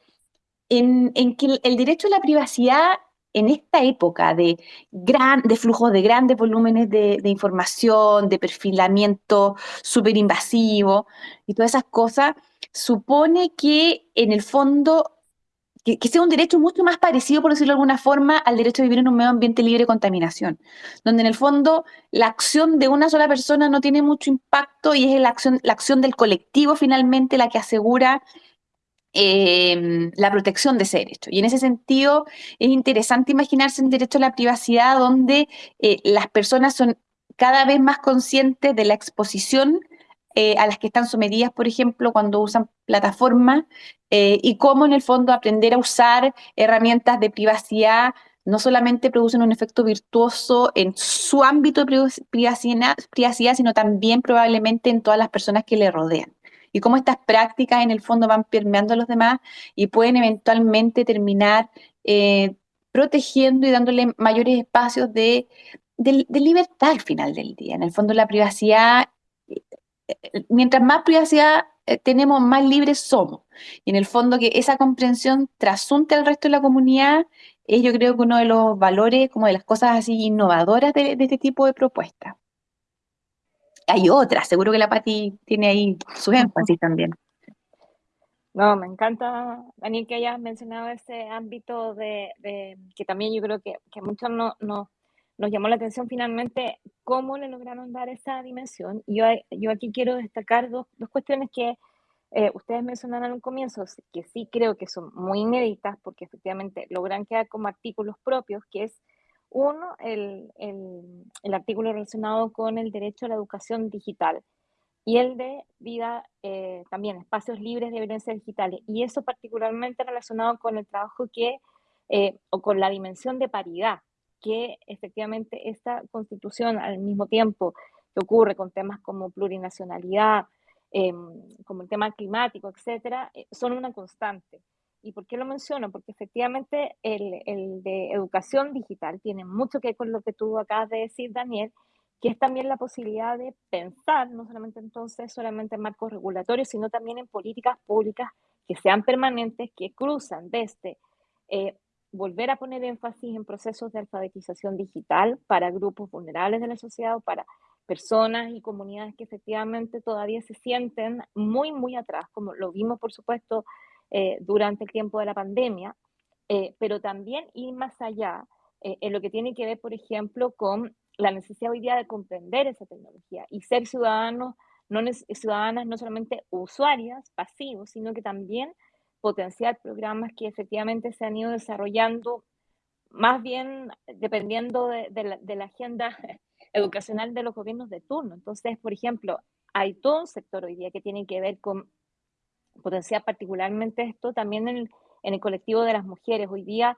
En, en, que el derecho a la privacidad en esta época de, gran, de flujos de grandes volúmenes de, información, de perfilamiento súper invasivo y todas esas cosas, supone que en el fondo que, sea un derecho mucho más parecido, por decirlo de alguna forma, al derecho a vivir en un medio ambiente libre de contaminación, donde en el fondo la acción de una sola persona no tiene mucho impacto y es la acción del colectivo finalmente la que asegura em, la protección de ese derecho. Y en ese sentido es interesante imaginarse el derecho a la privacidad donde eh, las personas son cada vez más conscientes de la exposición eh, a las que están sometidas, por ejemplo, cuando usan plataformas eh, y cómo en el fondo aprender a usar herramientas de privacidad no solamente producen un efecto virtuoso en su ámbito de privacidad, sino también probablemente en todas las personas que le rodean. Y cómo estas prácticas en el fondo van permeando a los demás y pueden eventualmente terminar eh, protegiendo y dándole mayores espacios de, libertad al final del día. En el fondo la privacidad, eh, mientras más privacidad eh, tenemos, más libres somos. Y en el fondo que esa comprensión trasunte al resto de la comunidad es yo creo que uno de los valores, como de las cosas así innovadoras de, este tipo de propuestas. Hay otras, seguro que la Pati tiene ahí su énfasis también. No, me encanta, Daniel, que hayas mencionado ese ámbito de, que también yo creo que, que muchos no, no, nos llamó la atención finalmente cómo le lograron dar esa dimensión. Yo, yo aquí quiero destacar dos, dos cuestiones que eh, ustedes mencionaron un comienzo, que sí creo que son muy inéditas, porque efectivamente logran quedar como artículos propios, que es uno, el, el, artículo relacionado con el derecho a la educación digital y el de vida, eh, también espacios libres de violencia digital. Y eso particularmente relacionado con el trabajo que, eh, o con la dimensión de paridad que efectivamente esta constitución al mismo tiempo que ocurre con temas como plurinacionalidad, em, como el tema climático, etcétera, eh, son una constante. ¿Y por qué lo menciono? Porque efectivamente el, de educación digital tiene mucho que ver con lo que tú acabas de decir, Daniel, que es también la posibilidad de pensar, no solamente entonces solamente en marcos regulatorios, sino también en políticas públicas que sean permanentes, que cruzan desde eh, volver a poner énfasis en procesos de alfabetización digital para grupos vulnerables de la sociedad o para personas y comunidades que efectivamente todavía se sienten muy, muy atrás, como lo vimos, por supuesto, eh, durante el tiempo de la pandemia, eh, pero también ir más allá eh, en lo que tiene que ver, por ejemplo, con la necesidad hoy día de comprender esa tecnología y ser ciudadanos, no, ciudadanas no solamente usuarias, pasivos, sino que también potenciar programas que efectivamente se han ido desarrollando más bien dependiendo de, la, agenda educacional de los gobiernos de turno. Entonces, por ejemplo, hay todo un sector hoy día que tiene que ver con potenciar particularmente esto también en el, colectivo de las mujeres. Hoy día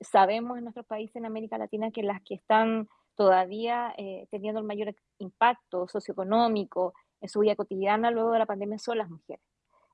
sabemos en nuestros países en América Latina que las que están todavía eh, teniendo el mayor impacto socioeconómico en su vida cotidiana luego de la pandemia son las mujeres.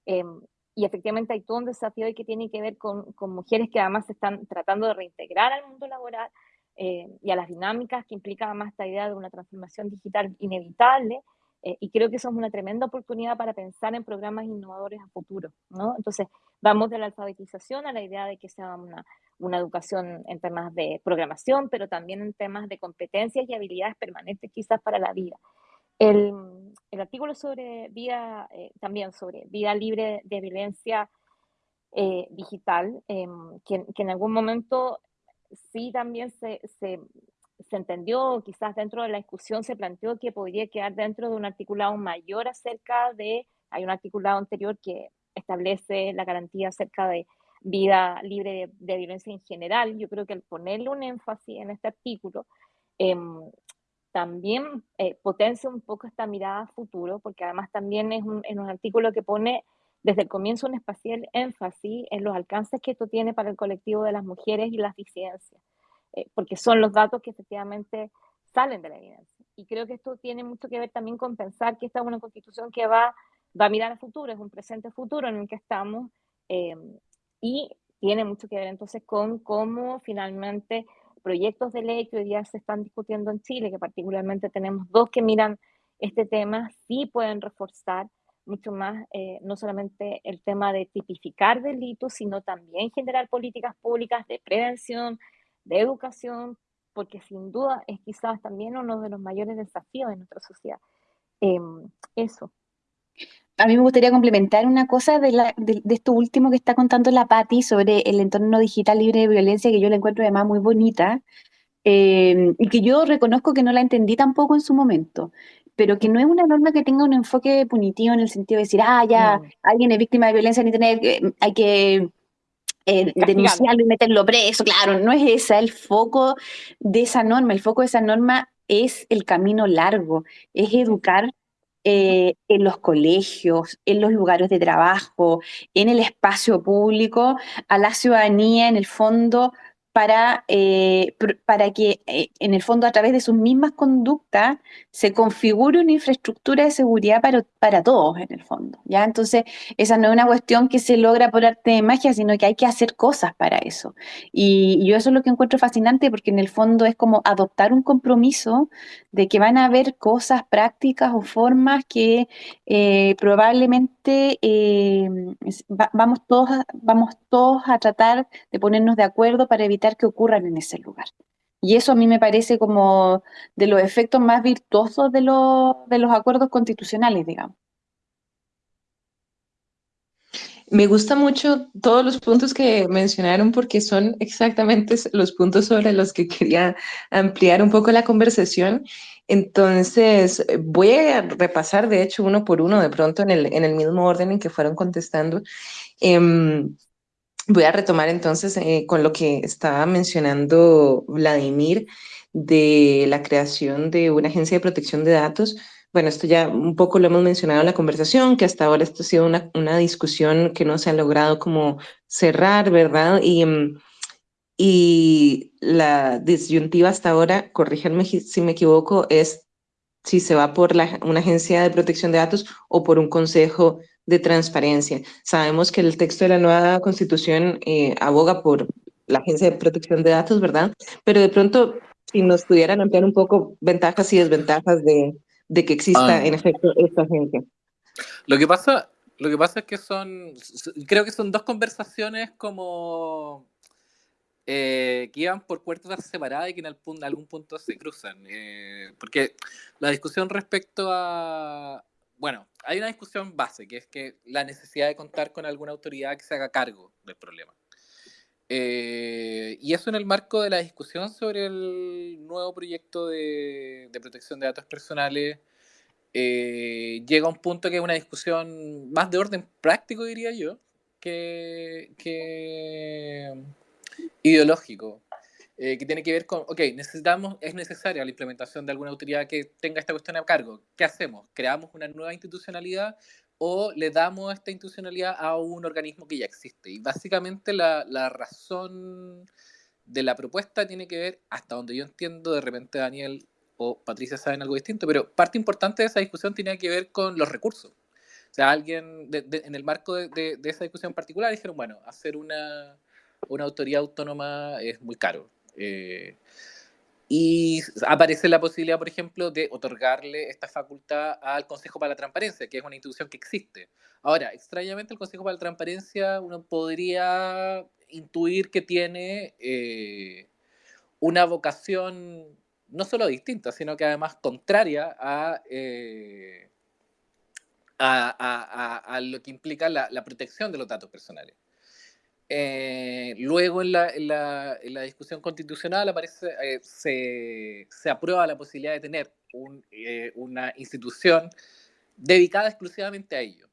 Em, y efectivamente hay todo un desafío que tiene que ver con, con, mujeres que además se están tratando de reintegrar al mundo laboral eh, y a las dinámicas que implica además esta idea de una transformación digital inevitable. Eh, y creo que eso es una tremenda oportunidad para pensar en programas innovadores a futuro. ¿no? Entonces, vamos de la alfabetización a la idea de que sea una, una educación en temas de programación, pero también en temas de competencias y habilidades permanentes quizás para la vida. El, el artículo sobre vida, eh, también sobre vida libre de violencia eh, digital, em, que, que, en algún momento sí también se, se, se, entendió, quizás dentro de la discusión se planteó que podría quedar dentro de un articulado mayor acerca de, hay un articulado anterior que establece la garantía acerca de vida libre de, violencia en general. Yo creo que el ponerle un énfasis en este artículo eh, también eh, potencia un poco esta mirada a futuro, porque además también es un, un artículo que pone desde el comienzo un espacial énfasis en los alcances que esto tiene para el colectivo de las mujeres y las disidencias, eh, porque son los datos que efectivamente salen de la evidencia. Y creo que esto tiene mucho que ver también con pensar que esta es una constitución que va, va a mirar a futuro, es un presente futuro en el que estamos, eh, y tiene mucho que ver entonces con cómo finalmente proyectos de ley que hoy día se están discutiendo en Chile, que particularmente tenemos dos que miran este tema, sí pueden reforzar mucho más, eh, no solamente el tema de tipificar delitos, sino también generar políticas públicas de prevención, de educación, porque sin duda es quizás también uno de los mayores desafíos de nuestra sociedad. Em, eso. a mí me gustaría complementar una cosa de, la, de, esto último que está contando la Patti sobre el entorno digital libre de violencia, que yo la encuentro además muy bonita, eh, y que yo reconozco que no la entendí tampoco en su momento, pero que no es una norma que tenga un enfoque punitivo en el sentido de decir, ah, ya, alguien es víctima de violencia en Internet, eh, hay que eh, denunciarlo y meterlo preso, claro, no es ese el foco de esa norma, el foco de esa norma es el camino largo, es educar eh, en los colegios, en los lugares de trabajo, en el espacio público, a la ciudadanía en el fondo para, eh, para que eh, en el fondo a través de sus mismas conductas se configure una infraestructura de seguridad para, para todos en el fondo. ¿ya? Entonces, esa no es una cuestión que se logra por arte de magia, sino que hay que hacer cosas para eso. Y, yo eso es lo que encuentro fascinante porque en el fondo es como adoptar un compromiso de que van a haber cosas prácticas o formas que eh, probablemente vamos, todos vamos todos a tratar de ponernos de acuerdo para evitar que ocurran en ese lugar. Y eso a mí me parece como de los efectos más virtuosos de, los, de los acuerdos constitucionales, digamos. Me gusta mucho todos los puntos que mencionaron porque son exactamente los puntos sobre los que quería ampliar un poco la conversación. Entonces, voy a repasar, de hecho, uno por uno, de pronto en el, en el mismo orden en que fueron contestando. Em, Voy a retomar entonces eh, con lo que estaba mencionando Vladimir de la creación de una agencia de protección de datos. Bueno, esto ya un poco lo hemos mencionado en la conversación, que hasta ahora esto ha sido una, una discusión que no se ha logrado como cerrar, ¿verdad? Y, mm, y la disyuntiva hasta ahora, corríjanme si me equivoco, es si se va por la, una agencia de protección de datos o por un consejo de transparencia. Sabemos que el texto de la nueva constitución eh, aboga por la Agencia de Protección de Datos, ¿verdad? Pero de pronto, si nos pudieran ampliar un poco ventajas y desventajas de, de que exista ah. en efecto esta agencia. Lo que pasa, lo que pasa es que son, creo que son dos conversaciones como eh, que iban por puertas separadas y que en, algún punto se cruzan. Eh, porque la discusión respecto a, bueno, hay una discusión base, que es que la necesidad de contar con alguna autoridad que se haga cargo del problema. Eh, y eso en el marco de la discusión sobre el nuevo proyecto de, protección de datos personales, eh, llega a un punto que es una discusión más de orden práctico, diría yo, que, que ideológico. Eh, que tiene que ver con, ok, necesitamos, es necesaria la implementación de alguna autoridad que tenga esta cuestión a cargo. ¿Qué hacemos? ¿Creamos una nueva institucionalidad o le damos esta institucionalidad a un organismo que ya existe? Y básicamente la, la razón de la propuesta tiene que ver, hasta donde yo entiendo, de repente Daniel o Patricia saben algo distinto, pero parte importante de esa discusión tiene que ver con los recursos. O sea, alguien en el marco de, de, esa discusión particular dijeron, bueno, hacer una, una autoridad autónoma es muy caro. Eh, y aparece la posibilidad, por ejemplo, de otorgarle esta facultad al Consejo para la Transparencia, que es una institución que existe. Ahora, extrañamente, el Consejo para la Transparencia uno podría intuir que tiene eh, una vocación no solo distinta, sino que además contraria a, eh, a, lo que implica la protección de los datos personales. Eh, luego en la, en, la, discusión constitucional aparece, eh, se, aprueba la posibilidad de tener un, eh, una institución dedicada exclusivamente a ello.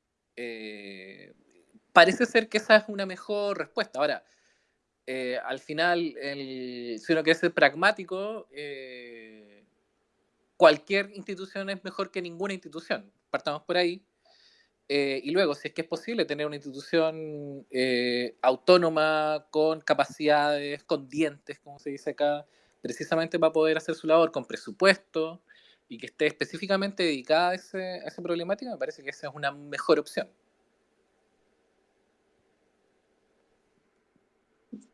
parece ser que esa es una mejor respuesta. Ahora, al final, si uno quiere ser pragmático, cualquier institución es mejor que ninguna institución. Partamos por ahí. Eh, y luego, si es que es posible tener una institución eh, autónoma, con capacidades, con dientes, como se dice acá, precisamente para poder hacer su labor con presupuesto y que esté específicamente dedicada a, ese, esa problemática, me parece que esa es una mejor opción.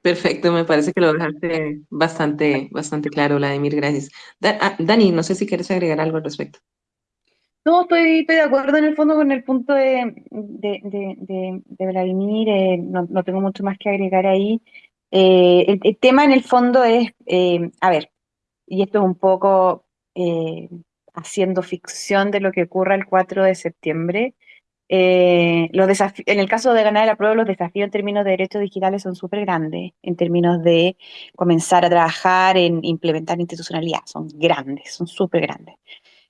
Perfecto, me parece que lo dejaste bastante, bastante claro, Vladimir, gracias. Ah, Dani, no sé si quieres agregar algo al respecto. No, estoy, de acuerdo en el fondo con el punto de, Vladimir, eh, no, tengo mucho más que agregar ahí. Eh, el, tema en el fondo es, eh, a ver, y esto es un poco haciendo ficción de lo que ocurra el 4 de septiembre, en el caso de ganar la prueba, los desafíos en términos de derechos digitales son súper grandes, en términos de comenzar a trabajar en implementar institucionalidad, son grandes, son súper grandes.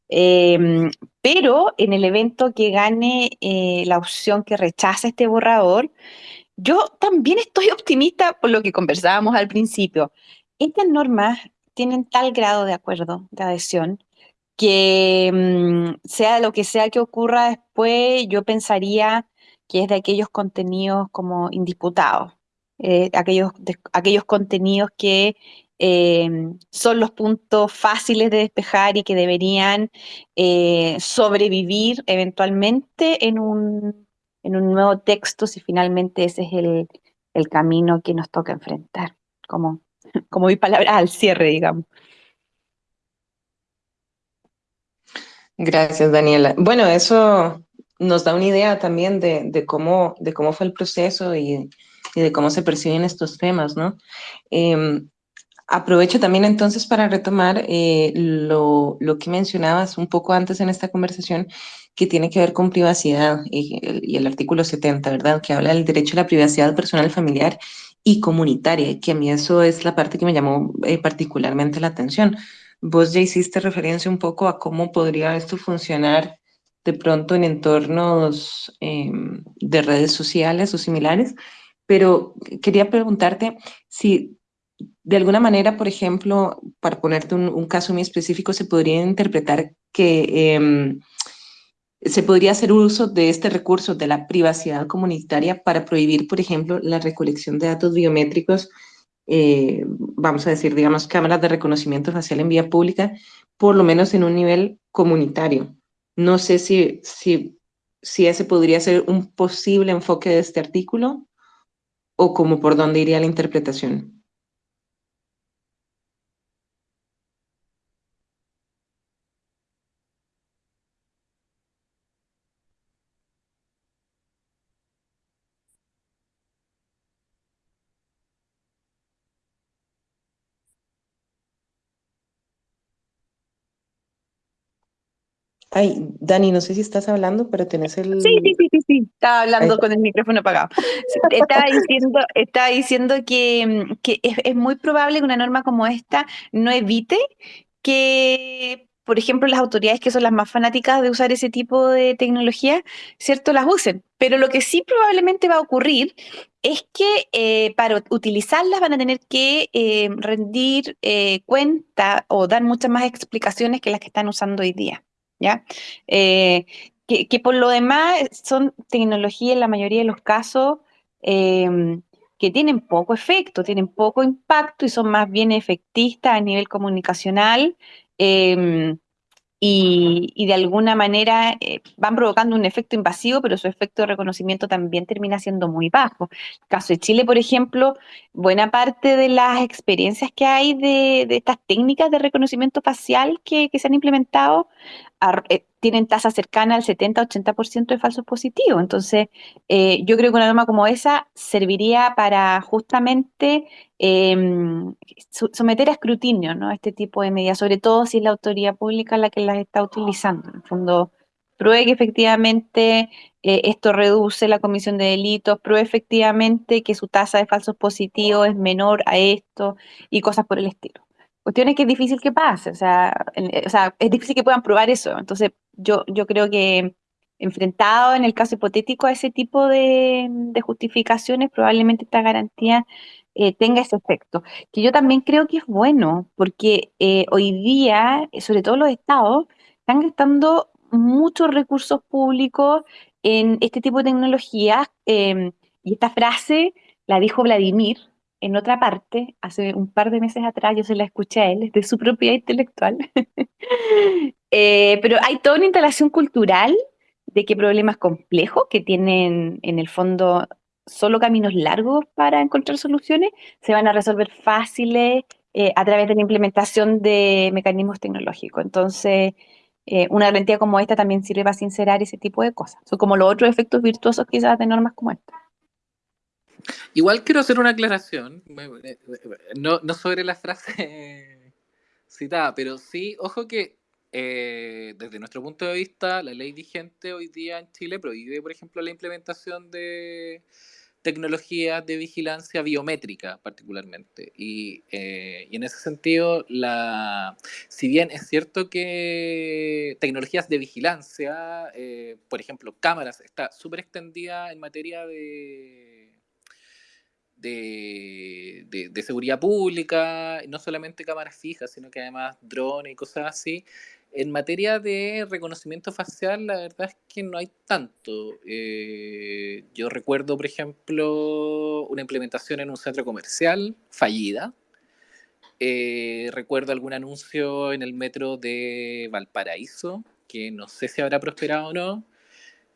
Em, pero en el evento que gane eh, la opción que rechaza este borrador, yo también estoy optimista por lo que conversábamos al principio. Estas normas tienen tal grado de acuerdo, de adhesión, que mm, sea lo que sea que ocurra después, yo pensaría que es de aquellos contenidos como indisputados, eh, aquellos, aquellos contenidos que em, son los puntos fáciles de despejar y que deberían eh, sobrevivir eventualmente en un, en un nuevo texto si finalmente ese es el, el camino que nos toca enfrentar, como, como mi palabra al cierre, digamos. Gracias, Daniela. Bueno, eso nos da una idea también de, cómo, de cómo fue el proceso y, de cómo se perciben estos temas, ¿no? Em, aprovecho también entonces para retomar eh, lo, que mencionabas un poco antes en esta conversación, que tiene que ver con privacidad y, el artículo 70, ¿verdad? Que habla del derecho a la privacidad personal, familiar y comunitaria, que a mí eso es la parte que me llamó eh, particularmente la atención Vos ya hiciste referencia un poco a cómo podría esto funcionar de pronto en entornos em, de redes sociales o similares, pero quería preguntarte si de alguna manera, por ejemplo, para ponerte un, caso muy específico, se podría interpretar que em, se podría hacer uso de este recurso de la privacidad comunitaria para prohibir, por ejemplo, la recolección de datos biométricos eh, vamos a decir, digamos, cámaras de reconocimiento facial en vía pública, por lo menos en un nivel comunitario. No sé si, si, si ese podría ser un posible enfoque de este artículo o como por dónde iría la interpretación. Ay, Dani, no sé si estás hablando, pero tenés el... Sí, sí, sí, sí, Estaba hablando con el micrófono apagado. Estaba diciendo, estaba diciendo que, mm, que es, es, muy probable que una norma como esta no evite que, por ejemplo, las autoridades que son las más fanáticas de usar ese tipo de tecnología, ¿cierto? Las usen. Pero lo que sí probablemente va a ocurrir es que eh, para utilizarlas van a tener que eh, rendir eh, cuenta o dar muchas más explicaciones que las que están usando hoy día. ¿Ya? Eh, que, por lo demás son tecnologías en la mayoría de los casos em, que tienen poco efecto, tienen poco impacto y son más bien efectistas a nivel comunicacional. Em, y, de alguna manera eh, van provocando un efecto invasivo, pero su efecto de reconocimiento también termina siendo muy bajo. En el caso de Chile, por ejemplo, buena parte de las experiencias que hay de, estas técnicas de reconocimiento facial que, se han implementado eh, tienen tasas cercanas al 70-80% de falsos positivos. Entonces, eh, yo creo que una norma como esa serviría para justamente em, someter a escrutinio ¿no? este tipo de medidas, sobre todo si es la autoridad pública la que las está utilizando. En el fondo, pruebe que efectivamente eh, esto reduce la comisión de delitos, pruebe efectivamente que su tasa de falsos positivos es menor a esto y cosas por el estilo. Cuestión es que es difícil que pase, o sea, o sea, es difícil que puedan probar eso. Entonces, yo, yo creo que enfrentado en el caso hipotético a ese tipo de, justificaciones, probablemente esta garantía eh, tenga ese efecto. Que yo también creo que es bueno, porque eh, hoy día, sobre todo los estados, están gastando muchos recursos públicos en este tipo de tecnologías. Em, y esta frase la dijo Vladimir en otra parte, hace un par de meses atrás, yo se la escuché a él, de su propiedad intelectual. Eh, pero hay toda una instalación cultural de que problemas complejos que tienen en el fondo solo caminos largos para encontrar soluciones se van a resolver fáciles eh, a través de la implementación de mecanismos tecnológicos. Entonces, eh, una garantía como esta también sirve para sincerar ese tipo de cosas. Son como los otros efectos virtuosos quizás de normas como esta. Igual quiero hacer una aclaración, no, no sobre la frase citada, pero sí, ojo que eh, desde nuestro punto de vista, la ley vigente hoy día en Chile prohíbe, por ejemplo, la implementación de tecnologías de vigilancia biométrica particularmente. Y, eh, y, en ese sentido, la, si bien es cierto que tecnologías de vigilancia, eh, por ejemplo, cámaras, está súper extendida en materia de, de, de, de, seguridad pública, no solamente cámaras fijas, sino que además drones y cosas así, en materia de reconocimiento facial, la verdad es que no hay tanto. Eh, yo recuerdo, por ejemplo, una implementación en un centro comercial fallida. Eh, recuerdo algún anuncio en el metro de Valparaíso, que no sé si habrá prosperado o no.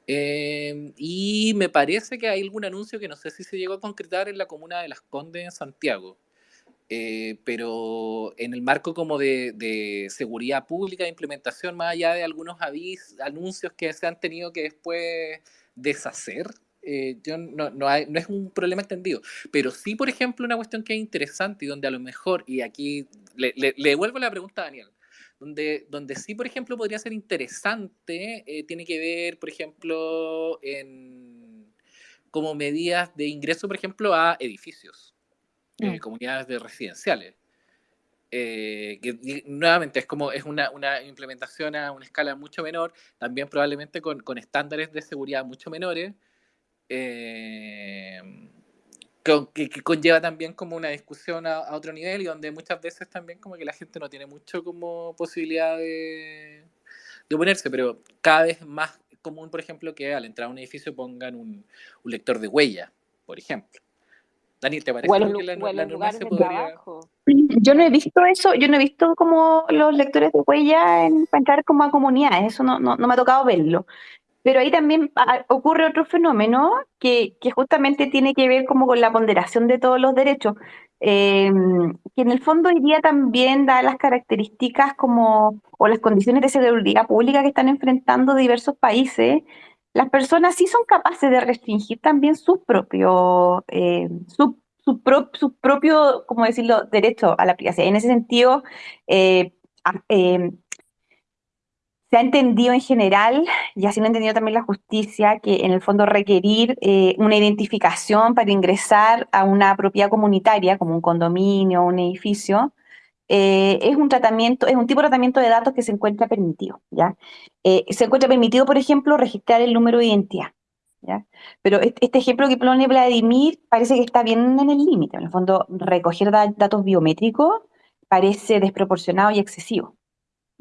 Eh, y me parece que hay algún anuncio que no sé si se llegó a concretar en la comuna de Las Condes, en Santiago. Eh, pero en el marco como de, seguridad pública, de implementación, más allá de algunos avis, anuncios que se han tenido que después deshacer, eh, yo no, es un problema extendido. Pero sí, por ejemplo, una cuestión que es interesante y donde a lo mejor, y aquí le, le, le devuelvo la pregunta a Daniel, donde, donde sí, por ejemplo, podría ser interesante, eh, tiene que ver, por ejemplo, en como medidas de ingreso, por ejemplo, a edificios eh, comunidades de residenciales. Eh, que nuevamente es como es una, una, implementación a una escala mucho menor, también probablemente con, con estándares de seguridad mucho menores, eh, con, que, que, conlleva también como una discusión a, a, otro nivel y donde muchas veces también como que la gente no tiene mucho como posibilidad de, de oponerse, pero cada vez más común, por ejemplo, que al entrar a un edificio pongan un, un lector de huella, por ejemplo. Daniel, ¿te parece bueno, que la, bueno, la norma se podría... Yo no he visto eso, yo no he visto como los lectores de huella en, para entrar como a comunidades, eso no, no, no me ha tocado verlo. Pero ahí también ocurre otro fenómeno que, que, justamente tiene que ver como con la ponderación de todos los derechos, eh, que en el fondo día también da las características como, o las condiciones de seguridad pública que están enfrentando diversos países, las personas sí son capaces de restringir también sus propios, eh, su, su, pro, su, propio, decirlo, derecho a la privacidad. En ese sentido, eh, eh, se ha entendido en general, y así lo ha entendido también la justicia, que en el fondo requerir eh, una identificación para ingresar a una propiedad comunitaria, como un condominio o un edificio, eh, es un tratamiento, es un tipo de tratamiento de datos que se encuentra permitido, ¿ya? Eh, se encuentra permitido, por ejemplo, registrar el número de identidad, ¿ya? Pero este ejemplo que pone Vladimir parece que está bien en el límite, en el fondo, recoger da datos biométricos parece desproporcionado y excesivo.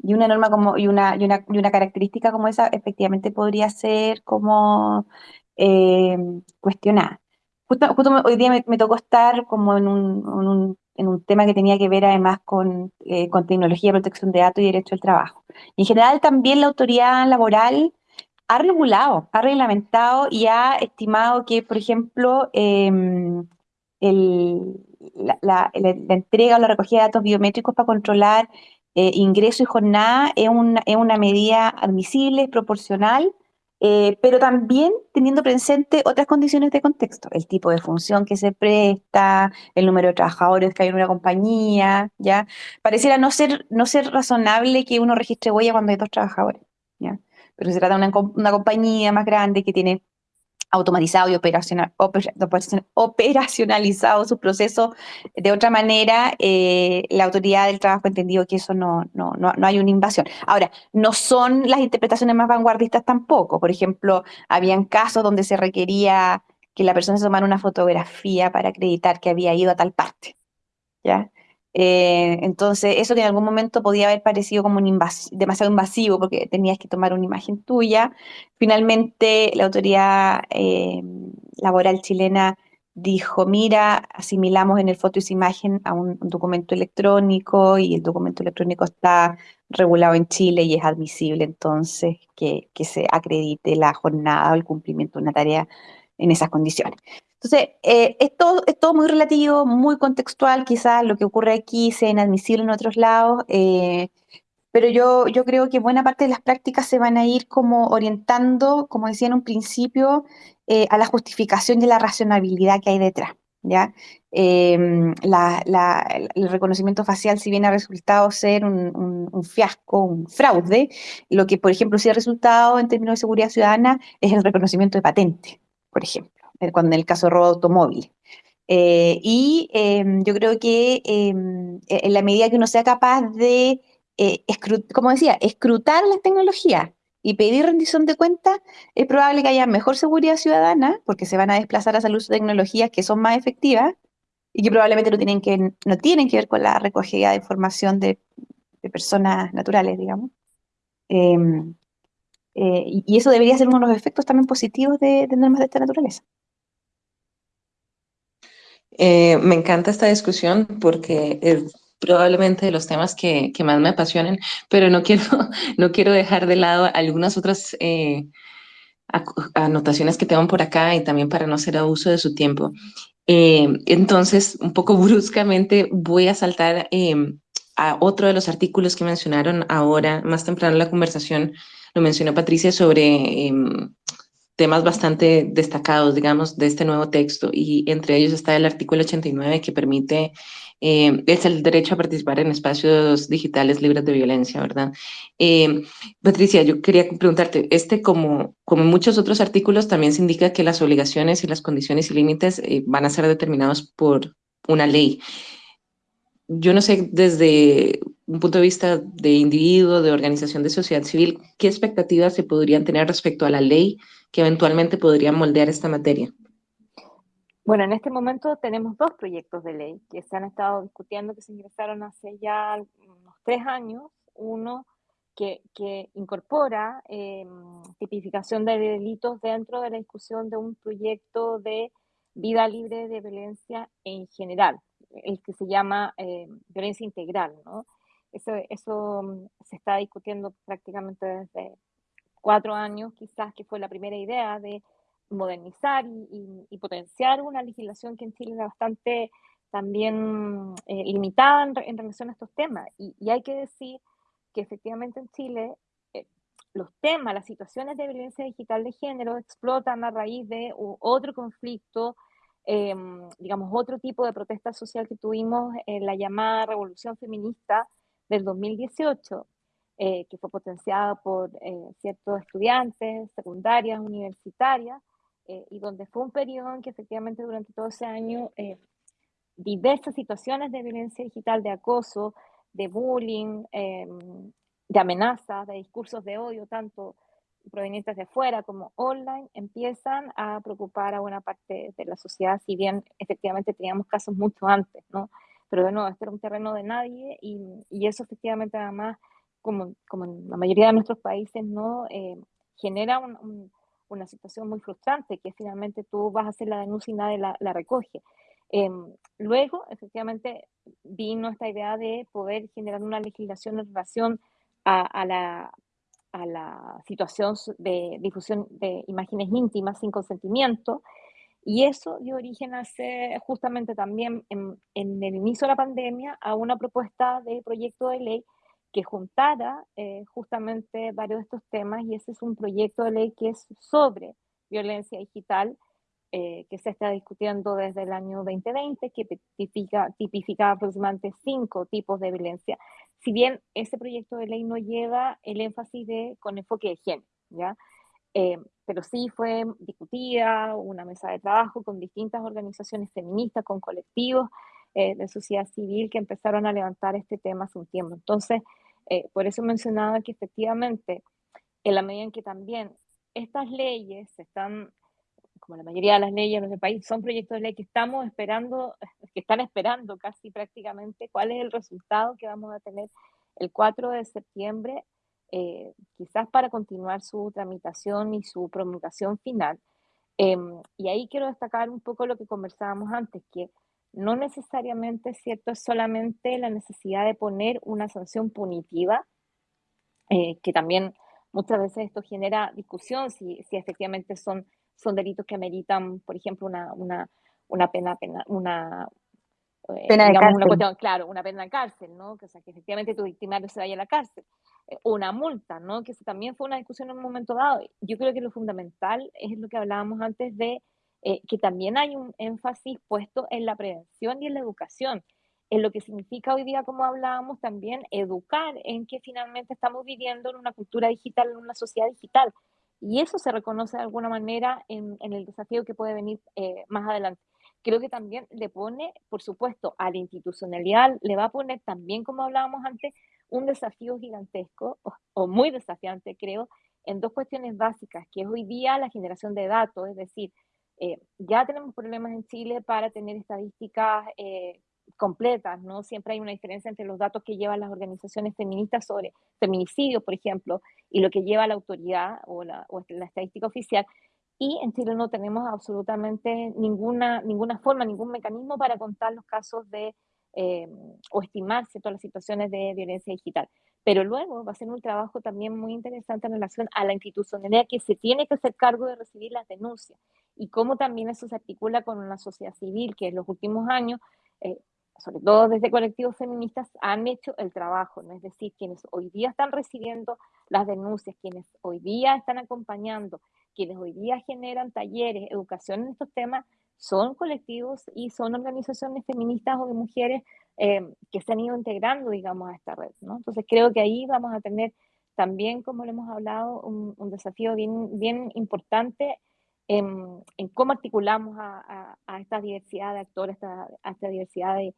Y una norma como, y una, y una, y una característica como esa efectivamente podría ser como eh, cuestionada. Justo, justo, hoy día me, tocó estar como en un, en un tema que tenía que ver además con, eh, con tecnología protección de datos y derecho al trabajo. Y en general también la autoridad laboral ha regulado, ha reglamentado y ha estimado que, por ejemplo, eh, el, la, entrega o la recogida de datos biométricos para controlar eh, ingreso y jornada es una, es una medida admisible, proporcional eh, pero también teniendo presente otras condiciones de contexto, el tipo de función que se presta, el número de trabajadores que hay en una compañía, ¿ya? Pareciera no ser, no ser razonable que uno registre huella cuando hay dos trabajadores, ¿ya? Pero se trata de una, una compañía más grande que tiene automatizado y operacional, operacionalizado sus procesos de otra manera, eh, la autoridad del trabajo ha entendido que eso no, no, no, no, hay una invasión. Ahora, no son las interpretaciones más vanguardistas tampoco. Por ejemplo, habían casos donde se requería que la persona se tomara una fotografía para acreditar que había ido a tal parte. ¿ya? Eh, entonces, eso que en algún momento podía haber parecido como un demasiado invasivo porque tenías que tomar una imagen tuya, finalmente la autoridad eh, laboral chilena dijo, mira, asimilamos en el foto esa imagen a un, un, documento electrónico y el documento electrónico está regulado en Chile y es admisible entonces que, que se acredite la jornada o el cumplimiento de una tarea en esas condiciones. Entonces, eh, es, todo, es, todo, muy relativo, muy contextual, quizás lo que ocurre aquí sea inadmisible en otros lados, eh, pero yo, yo creo que buena parte de las prácticas se van a ir como orientando, como decía en un principio, eh, a la justificación y la racionalidad que hay detrás. ¿ya? Em, el reconocimiento facial, si bien ha resultado ser un, fiasco, un fraude, lo que, por ejemplo, sí ha resultado en términos de seguridad ciudadana es el reconocimiento de patente, por ejemplo, cuando en el caso de robo automóvil. Eh, y em, yo creo que em, e, en la medida que uno sea capaz de, eh, como decía, escrutar las tecnologías y pedir rendición de cuentas, es probable que haya mejor seguridad ciudadana, porque se van a desplazar hacia el uso de tecnologías que son más efectivas y que probablemente no tienen que, no tienen que ver con la recogida de información de, personas naturales, digamos. Em, eh, y, eso debería ser uno de los efectos también positivos de, normas de esta naturaleza. Eh, me encanta esta discusión porque probablemente de los temas que, más me apasionan, pero no quiero, no quiero dejar de lado algunas otras eh, anotaciones que tengo por acá y también para no hacer abuso de su tiempo. Eh, entonces, un poco bruscamente voy a saltar eh, a otro de los artículos que mencionaron ahora, más temprano en la conversación, lo mencionó Patricia sobre em, temas bastante destacados, digamos, de este nuevo texto, y entre ellos está el artículo 89 que permite eh, es el derecho a participar en espacios digitales libres de violencia, ¿verdad? Eh, Patricia, yo quería preguntarte, este como, como muchos otros artículos también se indica que las obligaciones y las condiciones y límites eh, van a ser determinados por una ley. Yo no sé, desde un punto de vista de individuo, de organización de sociedad civil, ¿qué expectativas se podrían tener respecto a la ley que eventualmente podría moldear esta materia? Bueno, en este momento tenemos dos proyectos de ley que se han estado discutiendo, que se ingresaron hace ya unos tres años. Uno que, incorpora eh, tipificación de delitos dentro de la discusión de un proyecto de vida libre de violencia en general, el que se llama eh, violencia integral. ¿no? Eso, eso mm, se está discutiendo prácticamente desde cuatro años, quizás que fue la primera idea de modernizar y, potenciar una legislación que en Chile era bastante también eh, limitada en, relación a estos temas. Y, hay que decir que efectivamente en Chile eh, los temas, las situaciones de violencia digital de género explotan a raíz de otro conflicto, em, digamos, otro tipo de protesta social que tuvimos en la llamada Revolución Feminista del 2018, eh, que fue potenciada por ciertos estudiantes secundarias, universitarias, eh, y donde fue un periodo en que efectivamente durante todo ese año eh, diversas situaciones de violencia digital, de acoso, de bullying, em, de amenazas, de discursos de odio, tanto provenientes de fuera como online, empiezan a preocupar a buena parte de la sociedad, si bien efectivamente teníamos casos mucho antes, ¿no? Pero bueno, este era un terreno de nadie y, y eso efectivamente además, como, como en la mayoría de nuestros países, ¿no? Eh, genera un una situación muy frustrante, que finalmente tú vas a hacer la denuncia y nadie la, recoge. Em, luego, efectivamente, vino esta idea de poder generar una legislación en relación a, la, a la situación de difusión de imágenes íntimas sin consentimiento, y eso dio origen hace justamente también en, en, el inicio de la pandemia a una propuesta de proyecto de ley que juntara eh, justamente varios de estos temas y ese es un proyecto de ley que es sobre violencia digital eh, que se está discutiendo desde el año 2020, que tipifica, tipifica aproximadamente cinco tipos de violencia. Si bien ese proyecto de ley no lleva el énfasis de con enfoque de género, ¿ya? Eh, pero sí fue discutida una mesa de trabajo con distintas organizaciones feministas, con colectivos de sociedad civil que empezaron a levantar este tema hace un tiempo. Entonces, eh, por eso mencionaba que efectivamente, en la medida en que también estas leyes están, como la mayoría de las leyes en nuestro país, son proyectos de ley que estamos esperando, que están esperando casi prácticamente cuál es el resultado que vamos a tener el 4 de septiembre, eh, quizás para continuar su tramitación y su promulgación final. Em, y ahí quiero destacar un poco lo que conversábamos antes, que no necesariamente es cierto, es solamente la necesidad de poner una sanción punitiva, eh, que también muchas veces esto genera discusión si, si efectivamente son, son delitos que ameritan, por ejemplo, una, una, una pena, pena, una, eh, pena de cárcel. Una cuestión, claro, una pena de cárcel, ¿no? Que, o sea, que efectivamente tu victimario se vaya a la cárcel. Eh, una multa, ¿no? Que eso también fue una discusión en un momento dado. Yo creo que lo fundamental es lo que hablábamos antes de eh, que también hay un énfasis puesto en la prevención y en la educación, en lo que significa hoy día, como hablábamos, también educar en que finalmente estamos viviendo en una cultura digital, en una sociedad digital. Y eso se reconoce de alguna manera en, el desafío que puede venir eh, más adelante. Creo que también le pone, por supuesto, a la institucionalidad, le va a poner también, como hablábamos antes, un desafío gigantesco o, muy desafiante, creo, en dos cuestiones básicas, que es hoy día la generación de datos, es decir, eh, ya tenemos problemas en Chile para tener estadísticas eh, completas, ¿no? Siempre hay una diferencia entre los datos que llevan las organizaciones feministas sobre feminicidios, por ejemplo, y lo que lleva la autoridad o la, o la estadística oficial. Y en Chile no tenemos absolutamente ninguna, ninguna forma, ningún mecanismo para contar los casos de eh, o estimarse todas las situaciones de violencia digital. Pero luego va a ser un trabajo también muy interesante en relación a la institucionalidad que se tiene que hacer cargo de recibir las denuncias y cómo también eso se articula con una sociedad civil que en los últimos años, eh, sobre todo desde colectivos feministas, han hecho el trabajo, ¿no? es decir, quienes hoy día están recibiendo las denuncias, quienes hoy día están acompañando, quienes hoy día generan talleres, educación en estos temas, son colectivos y son organizaciones feministas o de mujeres eh, que se han ido integrando, digamos, a esta red, ¿no? Entonces creo que ahí vamos a tener también, como lo hemos hablado, un, desafío bien, bien importante en, cómo articulamos a, esta diversidad de actores, a, esta diversidad de,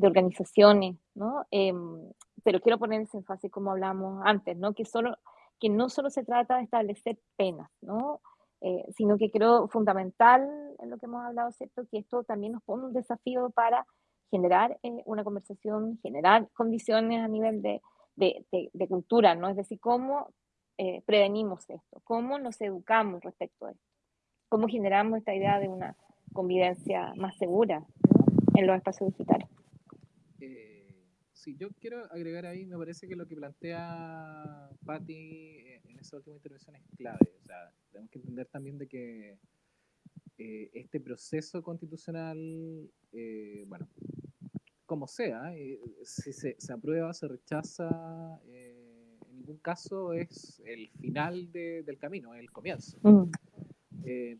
organizaciones, ¿no? Em, pero quiero poner ese énfasis, como hablamos antes, ¿no? Que, solo, que no solo se trata de establecer penas, ¿no? Eh, sino que creo fundamental en lo que hemos hablado, ¿cierto? Que esto también nos pone un desafío para generar eh, una conversación, generar condiciones a nivel de, de, de, cultura, ¿no? Es decir, cómo eh, prevenimos esto, cómo nos educamos respecto a esto, cómo generamos esta idea de una convivencia más segura en los espacios digitales. Sí, yo quiero agregar ahí, me parece que lo que plantea Patti en esa última intervención es clave. O sea, tenemos que entender también de que eh, este proceso constitucional, eh, bueno, como sea, eh, si se, se, aprueba, se rechaza, en ningún caso es el final de, del camino, es el comienzo. Mm.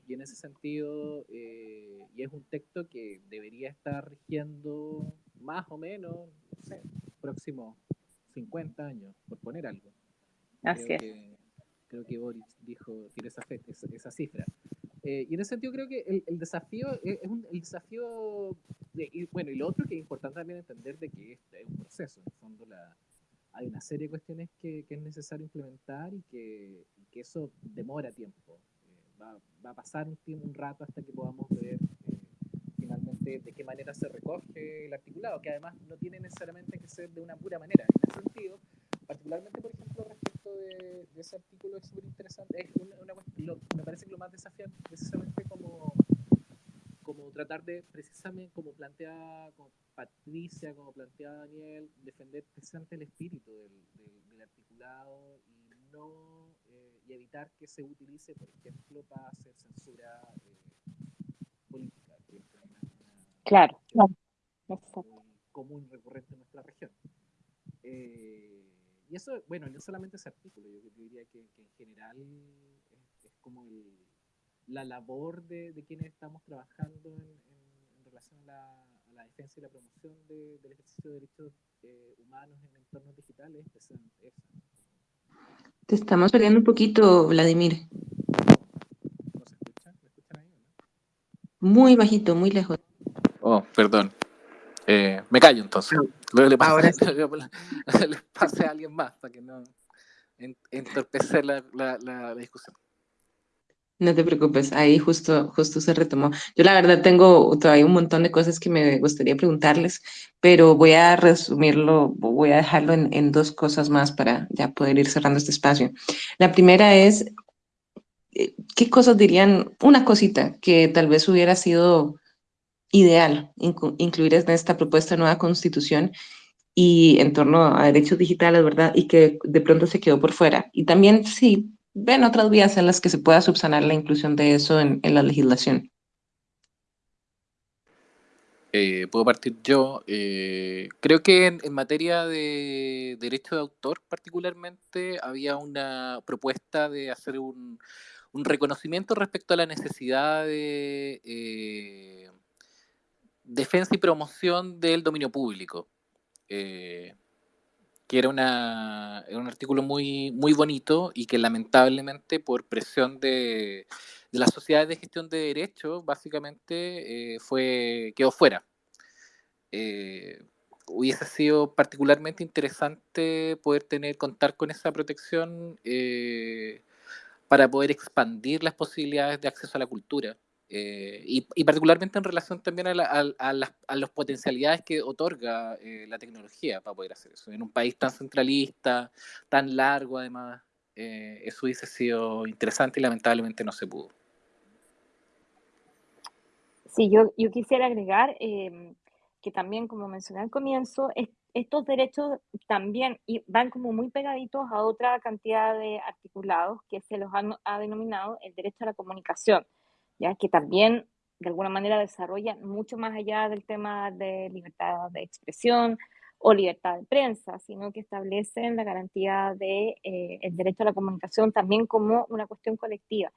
y en ese sentido, y es un texto que debería estar rigiendo más o menos, no sé, próximos 50 años, por poner algo. Así es creo que Boris dijo, tiene esa, esa, cifra. Eh, y en ese sentido creo que el, el desafío es, un, el desafío, de, y, bueno, y lo otro que es importante también entender de que este es un proceso, en el fondo la, hay una serie de cuestiones que, que es necesario implementar y que, que eso demora tiempo. Eh, va, va, a pasar un, tiempo, un rato hasta que podamos ver finalmente de qué manera se recoge el articulado, que además no tiene necesariamente que ser de una pura manera. En ese sentido, particularmente, por ejemplo, respecto de, ese artículo es súper interesante. Es una, me parece que lo más desafiante precisamente como, como tratar de, precisamente como plantea como Patricia, como plantea Daniel, defender precisamente el espíritu del, del, articulado y no eh, y evitar que se utilice, por ejemplo, para hacer censura eh, política, una, claro, claro. común recurrente en nuestra región. Eh, y eso, bueno, no solamente ese artículo, yo, diría que, en general es, como la labor de, quienes estamos trabajando en, relación a la, defensa y la promoción del ejercicio de derechos eh, humanos en entornos digitales es. Te estamos perdiendo un poquito, Vladimir. ¿No se escucha? ¿Me escuchan ahí? Muy bajito, muy lejos. Oh, perdón. Eh, me callo entonces. Luego le pase, a alguien más para que no entorpecer la, la, discusión. No te preocupes, ahí justo, justo se retomó. Yo la verdad tengo todavía un montón de cosas que me gustaría preguntarles, pero voy a resumirlo, voy a dejarlo en, en dos cosas más para ya poder ir cerrando este espacio. La primera es, eh, ¿qué cosas dirían? Una cosita que tal vez hubiera sido ideal incluir en esta propuesta de nueva constitución y en torno a derechos digitales, ¿verdad? Y que de pronto se quedó por fuera. Y también sí, ven otras vías en las que se pueda subsanar la inclusión de eso en, la legislación. Eh, puedo partir yo. Eh, creo que en, en, materia de derecho de autor particularmente había una propuesta de hacer un, un reconocimiento respecto a la necesidad de eh, defensa y promoción del dominio público. Eh, que era, una, un artículo muy, muy bonito y que lamentablemente por presión de, las sociedades de gestión de derechos, básicamente eh, fue, quedó fuera. Eh, hubiese sido particularmente interesante poder tener, contar con esa protección para poder expandir las posibilidades de acceso a la cultura. Eh, y, particularmente en relación también a, las, potencialidades que otorga eh, la tecnología para poder hacer eso. En un país tan centralista, tan largo además, eh, eso hubiese sido interesante y lamentablemente no se pudo. Sí, yo, yo quisiera agregar em, que también, como mencioné al comienzo, estos derechos también van como muy pegaditos a otra cantidad de articulados que se los ha denominado el derecho a la comunicación ¿ya? que también de alguna manera desarrollan mucho más allá del tema de libertad de expresión o libertad de prensa, sino que establecen la garantía del de, eh, derecho a la comunicación también como una cuestión colectiva.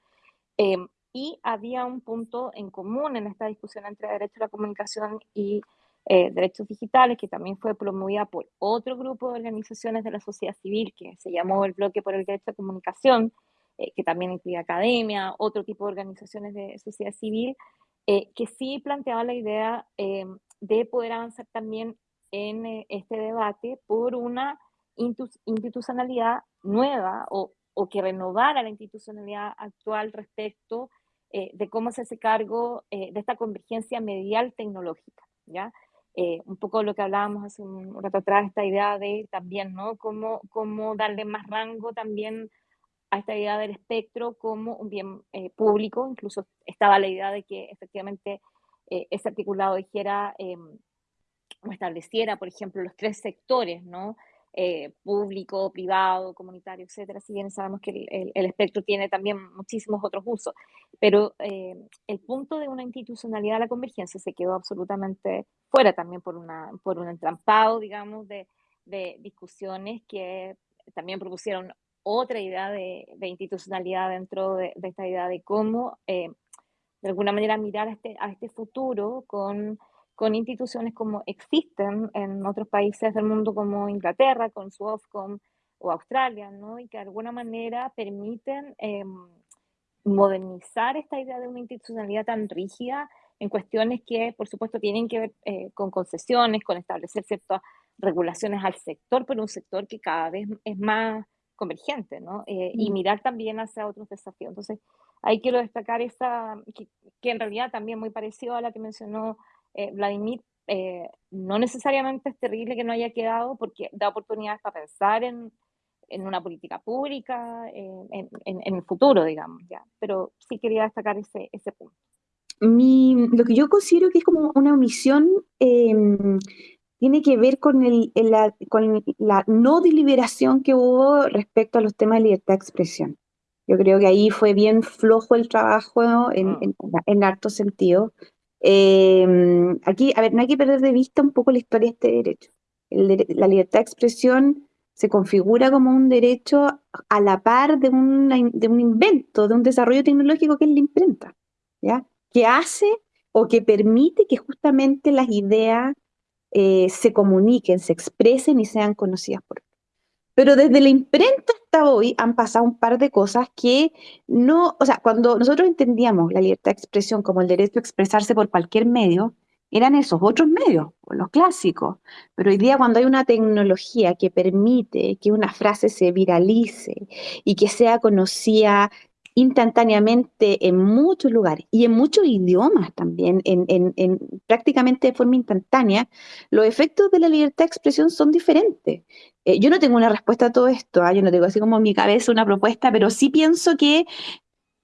Em, y había un punto en común en esta discusión entre derecho a la comunicación y eh, derechos digitales, que también fue promovida por otro grupo de organizaciones de la sociedad civil, que se llamó el Bloque por el Derecho a la Comunicación, eh, que también incluye academia, otro tipo de organizaciones de sociedad civil, eh, que sí planteaba la idea eh, de poder avanzar también en este debate por una institucionalidad nueva o, que renovara la institucionalidad actual respecto de cómo se hace cargo de esta convergencia medial tecnológica, ¿ya? un poco lo que hablábamos hace un rato atrás, esta idea de también, ¿no? Cómo, cómo darle más rango también a esta idea del espectro como un bien eh, público, incluso estaba la idea de que efectivamente eh, ese articulado dijera em, o estableciera, por ejemplo, los tres sectores, ¿no? Eh, público, privado, comunitario, etcétera. Si bien sabemos que el, espectro tiene también muchísimos otros usos, pero el punto de una institucionalidad de la convergencia se quedó absolutamente fuera también por, una, por un entrampado, digamos, de discusiones que también propusieron otra idea de, institucionalidad dentro de, esta idea de cómo, eh, de alguna manera, mirar a este, a este futuro con, con instituciones como existen en otros países del mundo como Inglaterra, con su Ofcom o Australia, ¿no? Y que de alguna manera permiten eh, modernizar esta idea de una institucionalidad tan rígida en cuestiones que, por supuesto, tienen que ver eh, con concesiones, con establecer ciertas regulaciones al sector, pero un sector que cada vez es más convergente, ¿no? Eh, y mm. mirar también hacia otros desafíos. Entonces, ahí quiero destacar esa, que, en realidad también muy parecido a la que mencionó eh, Vladimir, eh, no necesariamente es terrible que no haya quedado porque da oportunidades para pensar en, en una política pública, en, en, el futuro, digamos, ya. Pero sí quería destacar ese, ese punto. Mi, lo que yo considero que es como una omisión em, tiene que ver con, el, la, con la no deliberación que hubo respecto a los temas de libertad de expresión. Yo creo que ahí fue bien flojo el trabajo en, ah. en, harto sentido. Em, aquí, a ver, no hay que perder de vista un poco la historia de este derecho. la libertad de expresión se configura como un derecho a la par de, de un invento, de un desarrollo tecnológico que es la imprenta, ¿ya? que hace o que permite que justamente las ideas eh, se comuniquen, se expresen y sean conocidas por Pero desde la imprenta hasta hoy han pasado un par de cosas que no, o sea, cuando nosotros entendíamos la libertad de expresión como el derecho a expresarse por cualquier medio, eran esos otros medios, los clásicos. Pero hoy día cuando hay una tecnología que permite que una frase se viralice y que sea conocida instantáneamente en muchos lugares y en muchos idiomas también, en, prácticamente de forma instantánea, los efectos de la libertad de expresión son diferentes. Eh, yo no tengo una respuesta a todo esto, ¿ah? yo no tengo así como en mi cabeza una propuesta, pero sí pienso que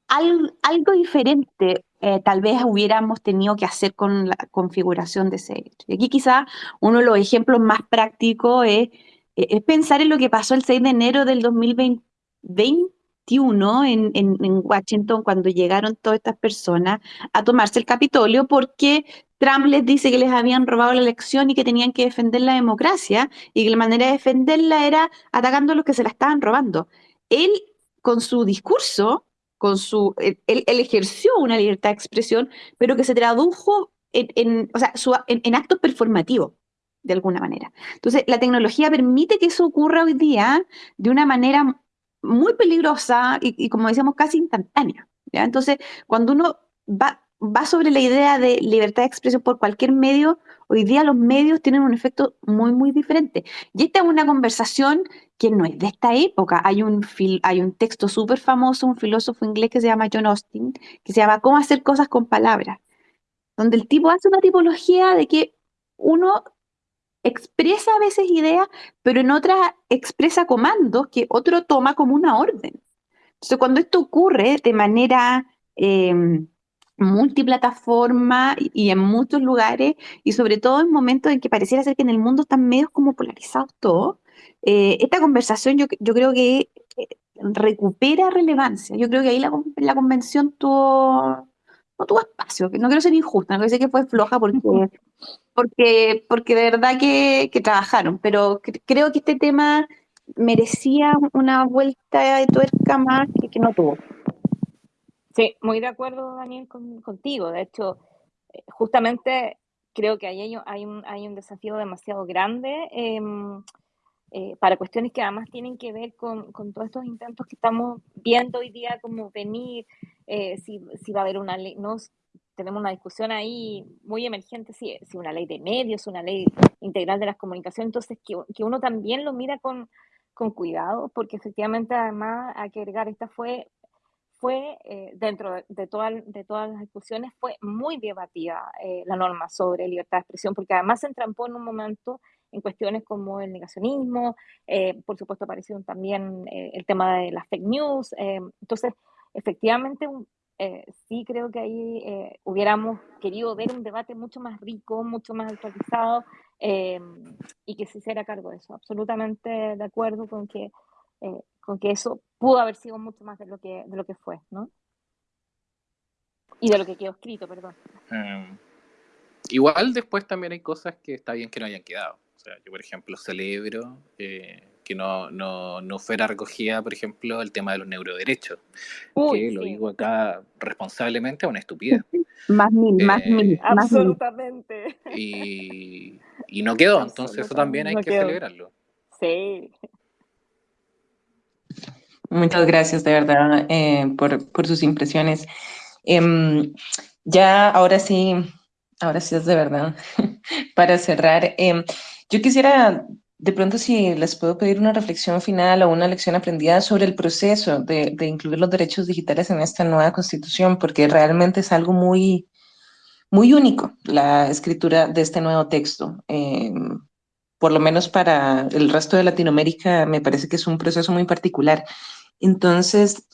algo diferente eh, tal vez hubiéramos tenido que hacer con la configuración de ese hecho. Y aquí quizá uno de los ejemplos más prácticos es, eh, es pensar en lo que pasó el 6 de enero del 2020 en, en, Washington cuando llegaron todas estas personas a tomarse el Capitolio porque Trump les dice que les habían robado la elección y que tenían que defender la democracia y que la manera de defenderla era atacando a los que se la estaban robando. Él, con su discurso, con su, él, ejerció una libertad de expresión, pero que se tradujo en, actos performativos, de alguna manera. Entonces, la tecnología permite que eso ocurra hoy día de una manera muy peligrosa y, como decíamos, casi instantánea. Entonces, cuando uno va, va sobre la idea de libertad de expresión por cualquier medio, hoy día los medios tienen un efecto muy, muy diferente. Y esta es una conversación que no es de esta época. Hay un, hay un texto súper famoso, un filósofo inglés que se llama John Austin, que se llama Cómo hacer cosas con palabras, donde el tipo hace una tipología de que uno expresa a veces ideas, pero en otras expresa comandos que otro toma como una orden. Entonces, cuando esto ocurre de manera em, multiplataforma y en muchos lugares, y sobre todo en momentos en que pareciera ser que en el mundo están medios como polarizados todos, eh, esta conversación yo, yo creo que eh, recupera relevancia. Yo creo que ahí la, la convención tuvo, no tuvo espacio, no quiero ser injusta, no quiero decir que fue floja porque, porque, porque de verdad que, trabajaron, pero creo que este tema merecía una vuelta de tuerca más que, no tuvo. Sí, muy de acuerdo, Daniel, contigo. De hecho, eh, justamente creo que hay, hay, un, hay un desafío demasiado grande em, eh, para cuestiones que además tienen que ver con, con, todos estos intentos que estamos viendo hoy día como venir, eh, si, si, va a haber una ley, ¿no? Tenemos una discusión ahí muy emergente, si, si una ley de medios, una ley integral de las comunicaciones, entonces que, que uno también lo mira con, con cuidado, porque efectivamente además hay que agregar, esta fue fue, eh, dentro de, de, de, todas las discusiones, fue muy debatida eh, la norma sobre libertad de expresión, porque además se entrampó en un momento en cuestiones como el negacionismo, eh, por supuesto apareció también el tema de las fake news, entonces efectivamente sí creo que ahí hubiéramos querido ver un debate mucho más rico, mucho más actualizado y que se hiciera cargo de eso, absolutamente de acuerdo con que con que eso pudo haber sido mucho más de lo que, de lo que fue, ¿no? Y de lo que quedó escrito, perdón. Em, igual después también hay cosas que está bien que no hayan quedado. O sea, yo, por ejemplo, celebro eh, que no, no, no, fuera recogida, por ejemplo, el tema de los neuroderechos. que lo digo acá responsablemente a una estupidez. Más mil, más eh, mil. Absolutamente. Y, y no quedó, entonces eso también hay que celebrarlo. Sí. Muchas gracias de verdad eh, por, por, sus impresiones. Em, ya ahora sí, ahora sí es de verdad, para cerrar, em, yo quisiera de pronto si les puedo pedir una reflexión final o una lección aprendida sobre el proceso de, incluir los derechos digitales en esta nueva constitución, porque realmente es algo muy, muy único la escritura de este nuevo texto. Em, por lo menos para el resto de Latinoamérica, me parece que es un proceso muy particular. Entonces,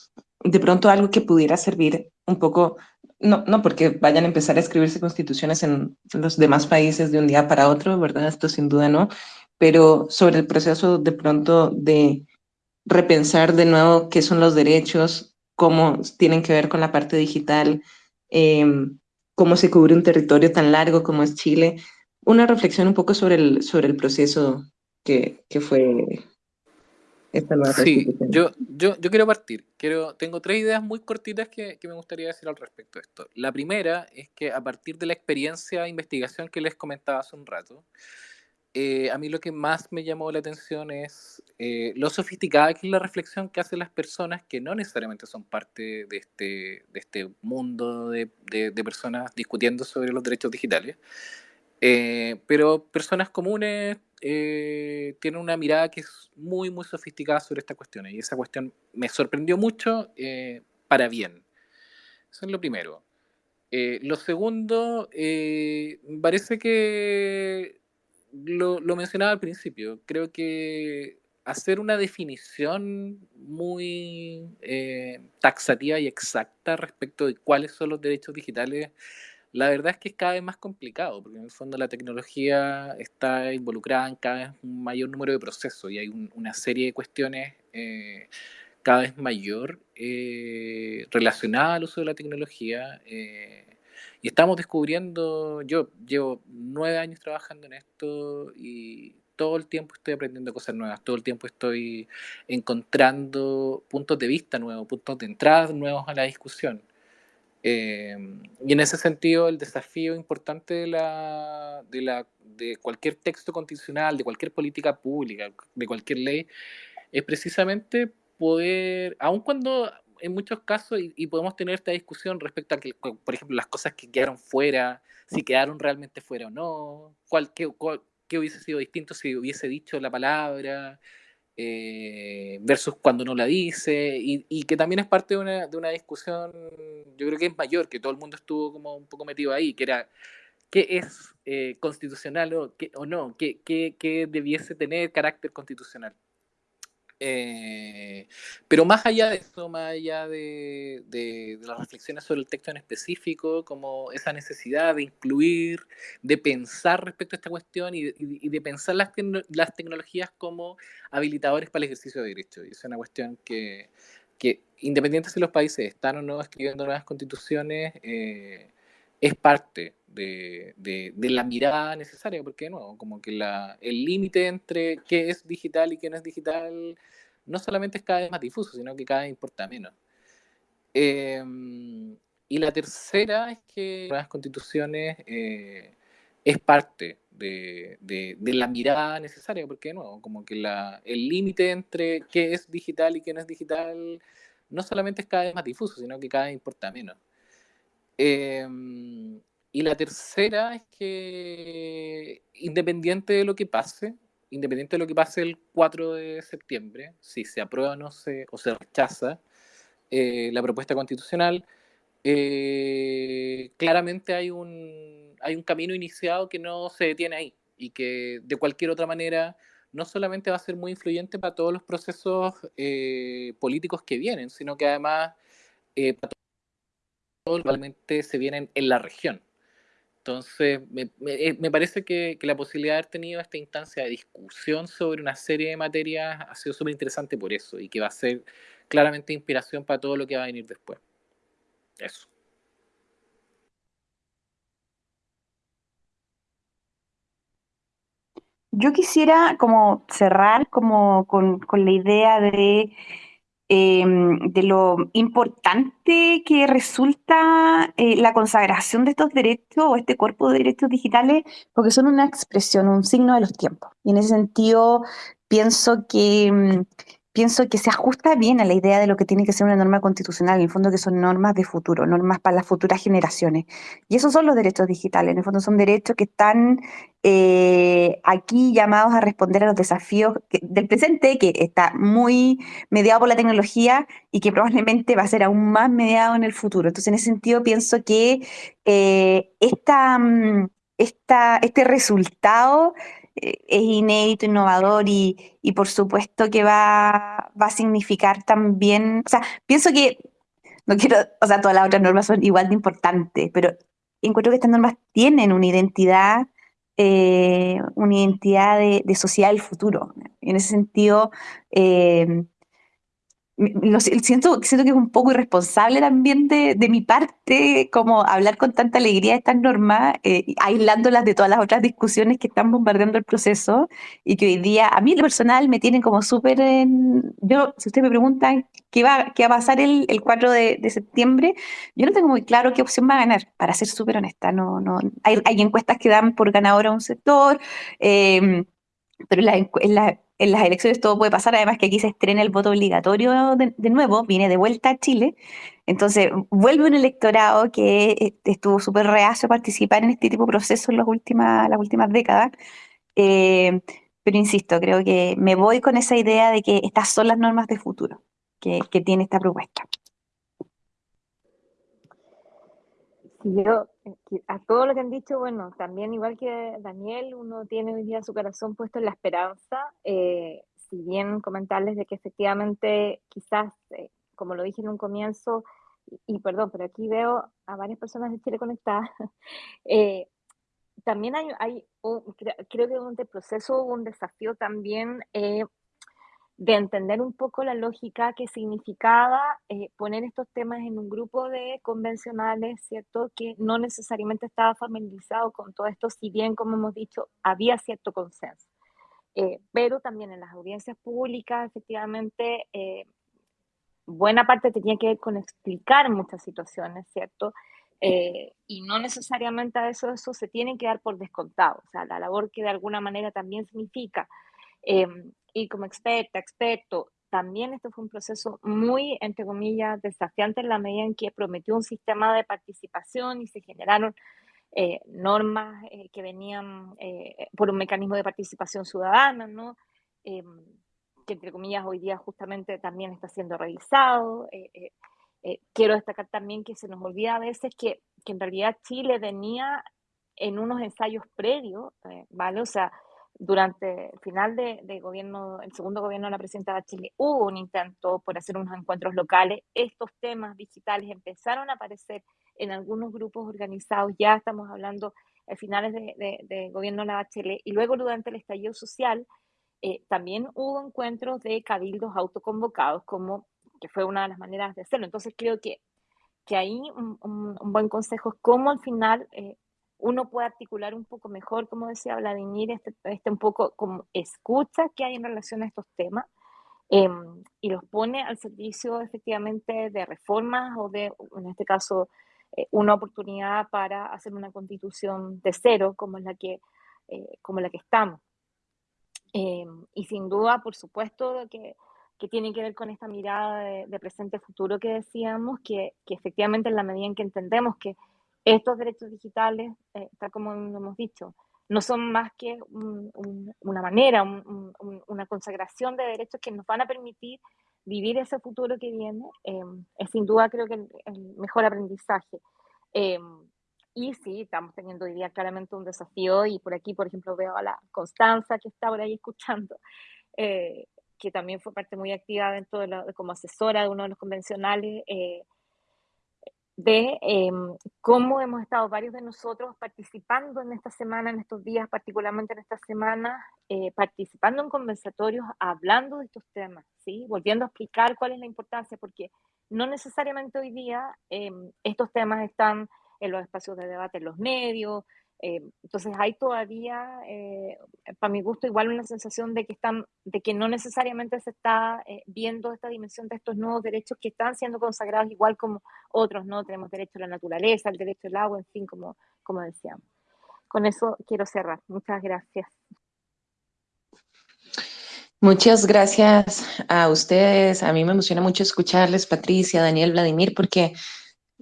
de pronto algo que pudiera servir un poco, no, no porque vayan a empezar a escribirse constituciones en los demás países de un día para otro, ¿verdad? Esto sin duda no, pero sobre el proceso de pronto de repensar de nuevo qué son los derechos, cómo tienen que ver con la parte digital, em, cómo se cubre un territorio tan largo como es Chile. Una reflexión un poco sobre el, sobre el proceso que, que fue sí, yo, yo, yo quiero partir. Quiero, tengo tres ideas muy cortitas que, que, me gustaría decir al respecto de esto. La primera es que a partir de la experiencia de investigación que les comentaba hace un rato, eh, a mí lo que más me llamó la atención es eh, lo sofisticada que es la reflexión que hacen las personas que no necesariamente son parte de este, de este mundo de, de, de personas discutiendo sobre los derechos digitales, eh, pero personas comunes eh, tienen una mirada que es muy, muy sofisticada sobre esta cuestión. Y esa cuestión me sorprendió mucho eh, para bien. Eso es lo primero. lo segundo, parece que lo, lo, mencionaba al principio. Creo que hacer una definición muy taxativa y exacta respecto de cuáles son los derechos digitales la verdad es que es cada vez más complicado, porque en el fondo la tecnología está involucrada en cada vez un mayor número de procesos y hay una serie de cuestiones eh, cada vez mayor eh, relacionadas al uso de la tecnología. Eh, y estamos descubriendo, yo llevo nueve años trabajando en esto y todo el tiempo estoy aprendiendo cosas nuevas, todo el tiempo estoy encontrando puntos de vista nuevos, puntos de entrada nuevos a la discusión. Eh, y en ese sentido, el desafío importante de, la, de, la, de cualquier texto constitucional, de cualquier política pública, de cualquier ley, es precisamente poder, aun cuando en muchos casos, y, podemos tener esta discusión respecto a que, por ejemplo, las cosas que quedaron fuera, si quedaron realmente fuera o no, cuál, qué, hubiese sido distinto si hubiese dicho la palabra, eh, versus cuando no la dice, y, que también es parte de una, de una, discusión, yo creo que es mayor, que todo el mundo estuvo como un poco metido ahí, que era qué es eh, constitucional o, no, qué, qué, debiese tener carácter constitucional. Eh, pero más allá de eso, más allá de, de, las reflexiones sobre el texto en específico, como esa necesidad de incluir, de pensar respecto a esta cuestión y, y, de pensar las, las, tecnologías como habilitadores para el ejercicio de derechos. Y es una cuestión que, que independiente si los países están o no escribiendo nuevas constituciones, eh, es parte de, de, la mirada necesaria, porque nuevo, como que la, el límite entre qué es digital y qué no es digital no solamente es cada vez más difuso, sino que cada vez importa menos. Em, y la tercera es que las constituciones eh, es parte de, de, la mirada necesaria, porque nuevo, como que la, el límite entre qué es digital y qué no es digital no solamente es cada vez más difuso, sino que cada vez importa menos. Eh, y la tercera es que, independiente de lo que pase, independiente de lo que pase el 4 de septiembre, si se aprueba o, no se, o se rechaza eh, la propuesta constitucional, eh, claramente hay un, hay un camino iniciado que no se detiene ahí y que de cualquier otra manera no solamente va a ser muy influyente para todos los procesos eh, políticos que vienen, sino que además para realmente se vienen en la región. Entonces, me, eh, me, parece que, que, la posibilidad de haber tenido esta instancia de discusión sobre una serie de materias ha sido súper interesante por eso y que va a ser claramente inspiración para todo lo que va a venir después. Eso. Yo quisiera como cerrar como con, con la idea de Em, de lo importante que resulta eh, la consagración de estos derechos o este cuerpo de derechos digitales, porque son una expresión, un signo de los tiempos. Y en ese sentido, pienso que em, pienso que se ajusta bien a la idea de lo que tiene que ser una norma constitucional, en el fondo que son normas de futuro, normas para las futuras generaciones. Y esos son los derechos digitales, en el fondo son derechos que están eh, aquí llamados a responder a los desafíos del presente, que está muy mediado por la tecnología y que probablemente va a ser aún más mediado en el futuro. Entonces, en ese sentido, pienso que eh, esta, mm, esta, este resultado es inédito, innovador y, y, por supuesto que va, va a significar también, o sea, pienso que, no quiero, o sea, todas las otras normas son igual de importantes, pero encuentro que estas normas tienen una identidad, eh, una identidad de, de, sociedad del futuro. En ese sentido, eh, lo siento, siento que es un poco irresponsable también de, de mi parte como hablar con tanta alegría de estas normas, eh, aislándolas de todas las otras discusiones que están bombardeando el proceso y que hoy día a mí lo personal me tienen como súper en... Yo, si ustedes me preguntan qué va, qué va a pasar el, el 4 de, de, septiembre, yo no tengo muy claro qué opción va a ganar, para ser súper honesta. No, no, hay, hay, encuestas que dan por ganador a un sector, eh, pero en las elecciones todo puede pasar, además que aquí se estrena el voto obligatorio de, nuevo, viene de vuelta a Chile, entonces vuelve un electorado que eh, estuvo súper reacio a participar en este tipo de procesos en las últimas, las últimas décadas, eh, pero insisto, creo que me voy con esa idea de que estas son las normas de futuro que, que tiene esta propuesta. Yo, a todo lo que han dicho, bueno, también igual que Daniel, uno tiene hoy día su corazón puesto en la esperanza, eh, si bien comentarles de que efectivamente quizás, eh, como lo dije en un comienzo, y, perdón, pero aquí veo a varias personas de Chile conectadas, eh, también hay, hay un, creo, que el proceso un desafío también eh, de entender un poco la lógica que significaba eh, poner estos temas en un grupo de convencionales, ¿cierto? Que no necesariamente estaba familiarizado con todo esto, si bien, como hemos dicho, había cierto consenso. eh, pero también en las audiencias públicas, efectivamente, eh, buena parte tenía que ver con explicar muchas situaciones, ¿cierto? Eh, y no necesariamente a eso, eso se tiene que dar por descontado, o sea, la labor que de alguna manera también significa, y como experta, experto, también esto fue un proceso muy, entre comillas, desafiante en la medida en que prometió un sistema de participación y se generaron eh, normas eh, que venían eh, por un mecanismo de participación ciudadana, ¿no? Em, que entre comillas hoy día justamente también está siendo revisado. quiero destacar también que se nos olvida a veces que, que en realidad Chile venía en unos ensayos previos, ¿vale? O sea, durante el final de, de, gobierno, el segundo gobierno de la presidenta de Chile, hubo un intento por hacer unos encuentros locales. Estos temas digitales empezaron a aparecer en algunos grupos organizados, ya estamos hablando a finales de, de, gobierno de la Bachelet, y luego durante el estallido social eh, también hubo encuentros de cabildos autoconvocados, como que fue una de las maneras de hacerlo. Entonces creo que, que ahí un, un, buen consejo es cómo al final eh, uno puede articular un poco mejor, como decía Vladimir, este, este un poco como escucha que hay en relación a estos temas, em, y los pone al servicio efectivamente de reformas o de, en este caso, eh, una oportunidad para hacer una constitución de cero como la que, eh, como la que estamos. Eh, y sin duda, por supuesto, que, que, tiene que ver con esta mirada de, presente-futuro que decíamos, que, que, efectivamente en la medida en que entendemos que estos derechos digitales, tal como hemos dicho, no son más que una manera, una consagración de derechos que nos van a permitir vivir ese futuro que viene em, es sin duda creo que el, mejor aprendizaje. Em, y sí, estamos teniendo hoy día claramente un desafío y por aquí, por ejemplo, veo a la Constanza que está por ahí escuchando, eh, que también fue parte muy activa dentro de, como asesora de uno de los convencionales. Eh, de em, cómo hemos estado varios de nosotros participando en esta semana, en estos días, particularmente en esta semana, eh, participando en conversatorios, hablando de estos temas, ¿sí? volviendo a explicar cuál es la importancia, porque no necesariamente hoy día em, estos temas están en los espacios de debate en los medios, eh, entonces hay todavía, eh, para mi gusto, igual una sensación de que, están, de que no necesariamente se está eh, viendo esta dimensión de estos nuevos derechos que están siendo consagrados igual como otros, ¿no? Tenemos derecho a la naturaleza, el derecho al agua, en fin, como, como decíamos. Con eso quiero cerrar. Muchas gracias. Muchas gracias a ustedes. A mí me emociona mucho escucharles, Patricia, Daniel, Vladimir, porque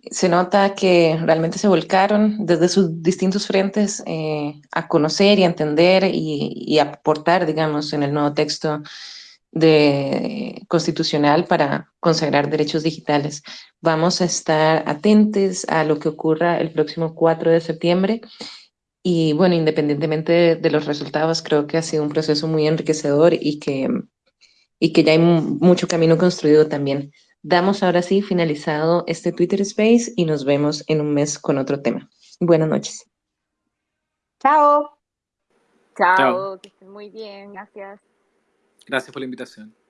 se nota que realmente se volcaron desde sus distintos frentes eh, a conocer y a entender y, aportar, digamos, en el nuevo texto de, constitucional para consagrar derechos digitales. Vamos a estar atentos a lo que ocurra el próximo 4 de septiembre y bueno, independientemente de, de los resultados, creo que ha sido un proceso muy enriquecedor y que, y que ya hay mucho camino construido también. Damos ahora sí finalizado este Twitter Space y nos vemos en un mes con otro tema. Buenas noches. Chao. Chao, que estén muy bien, gracias. Gracias por la invitación.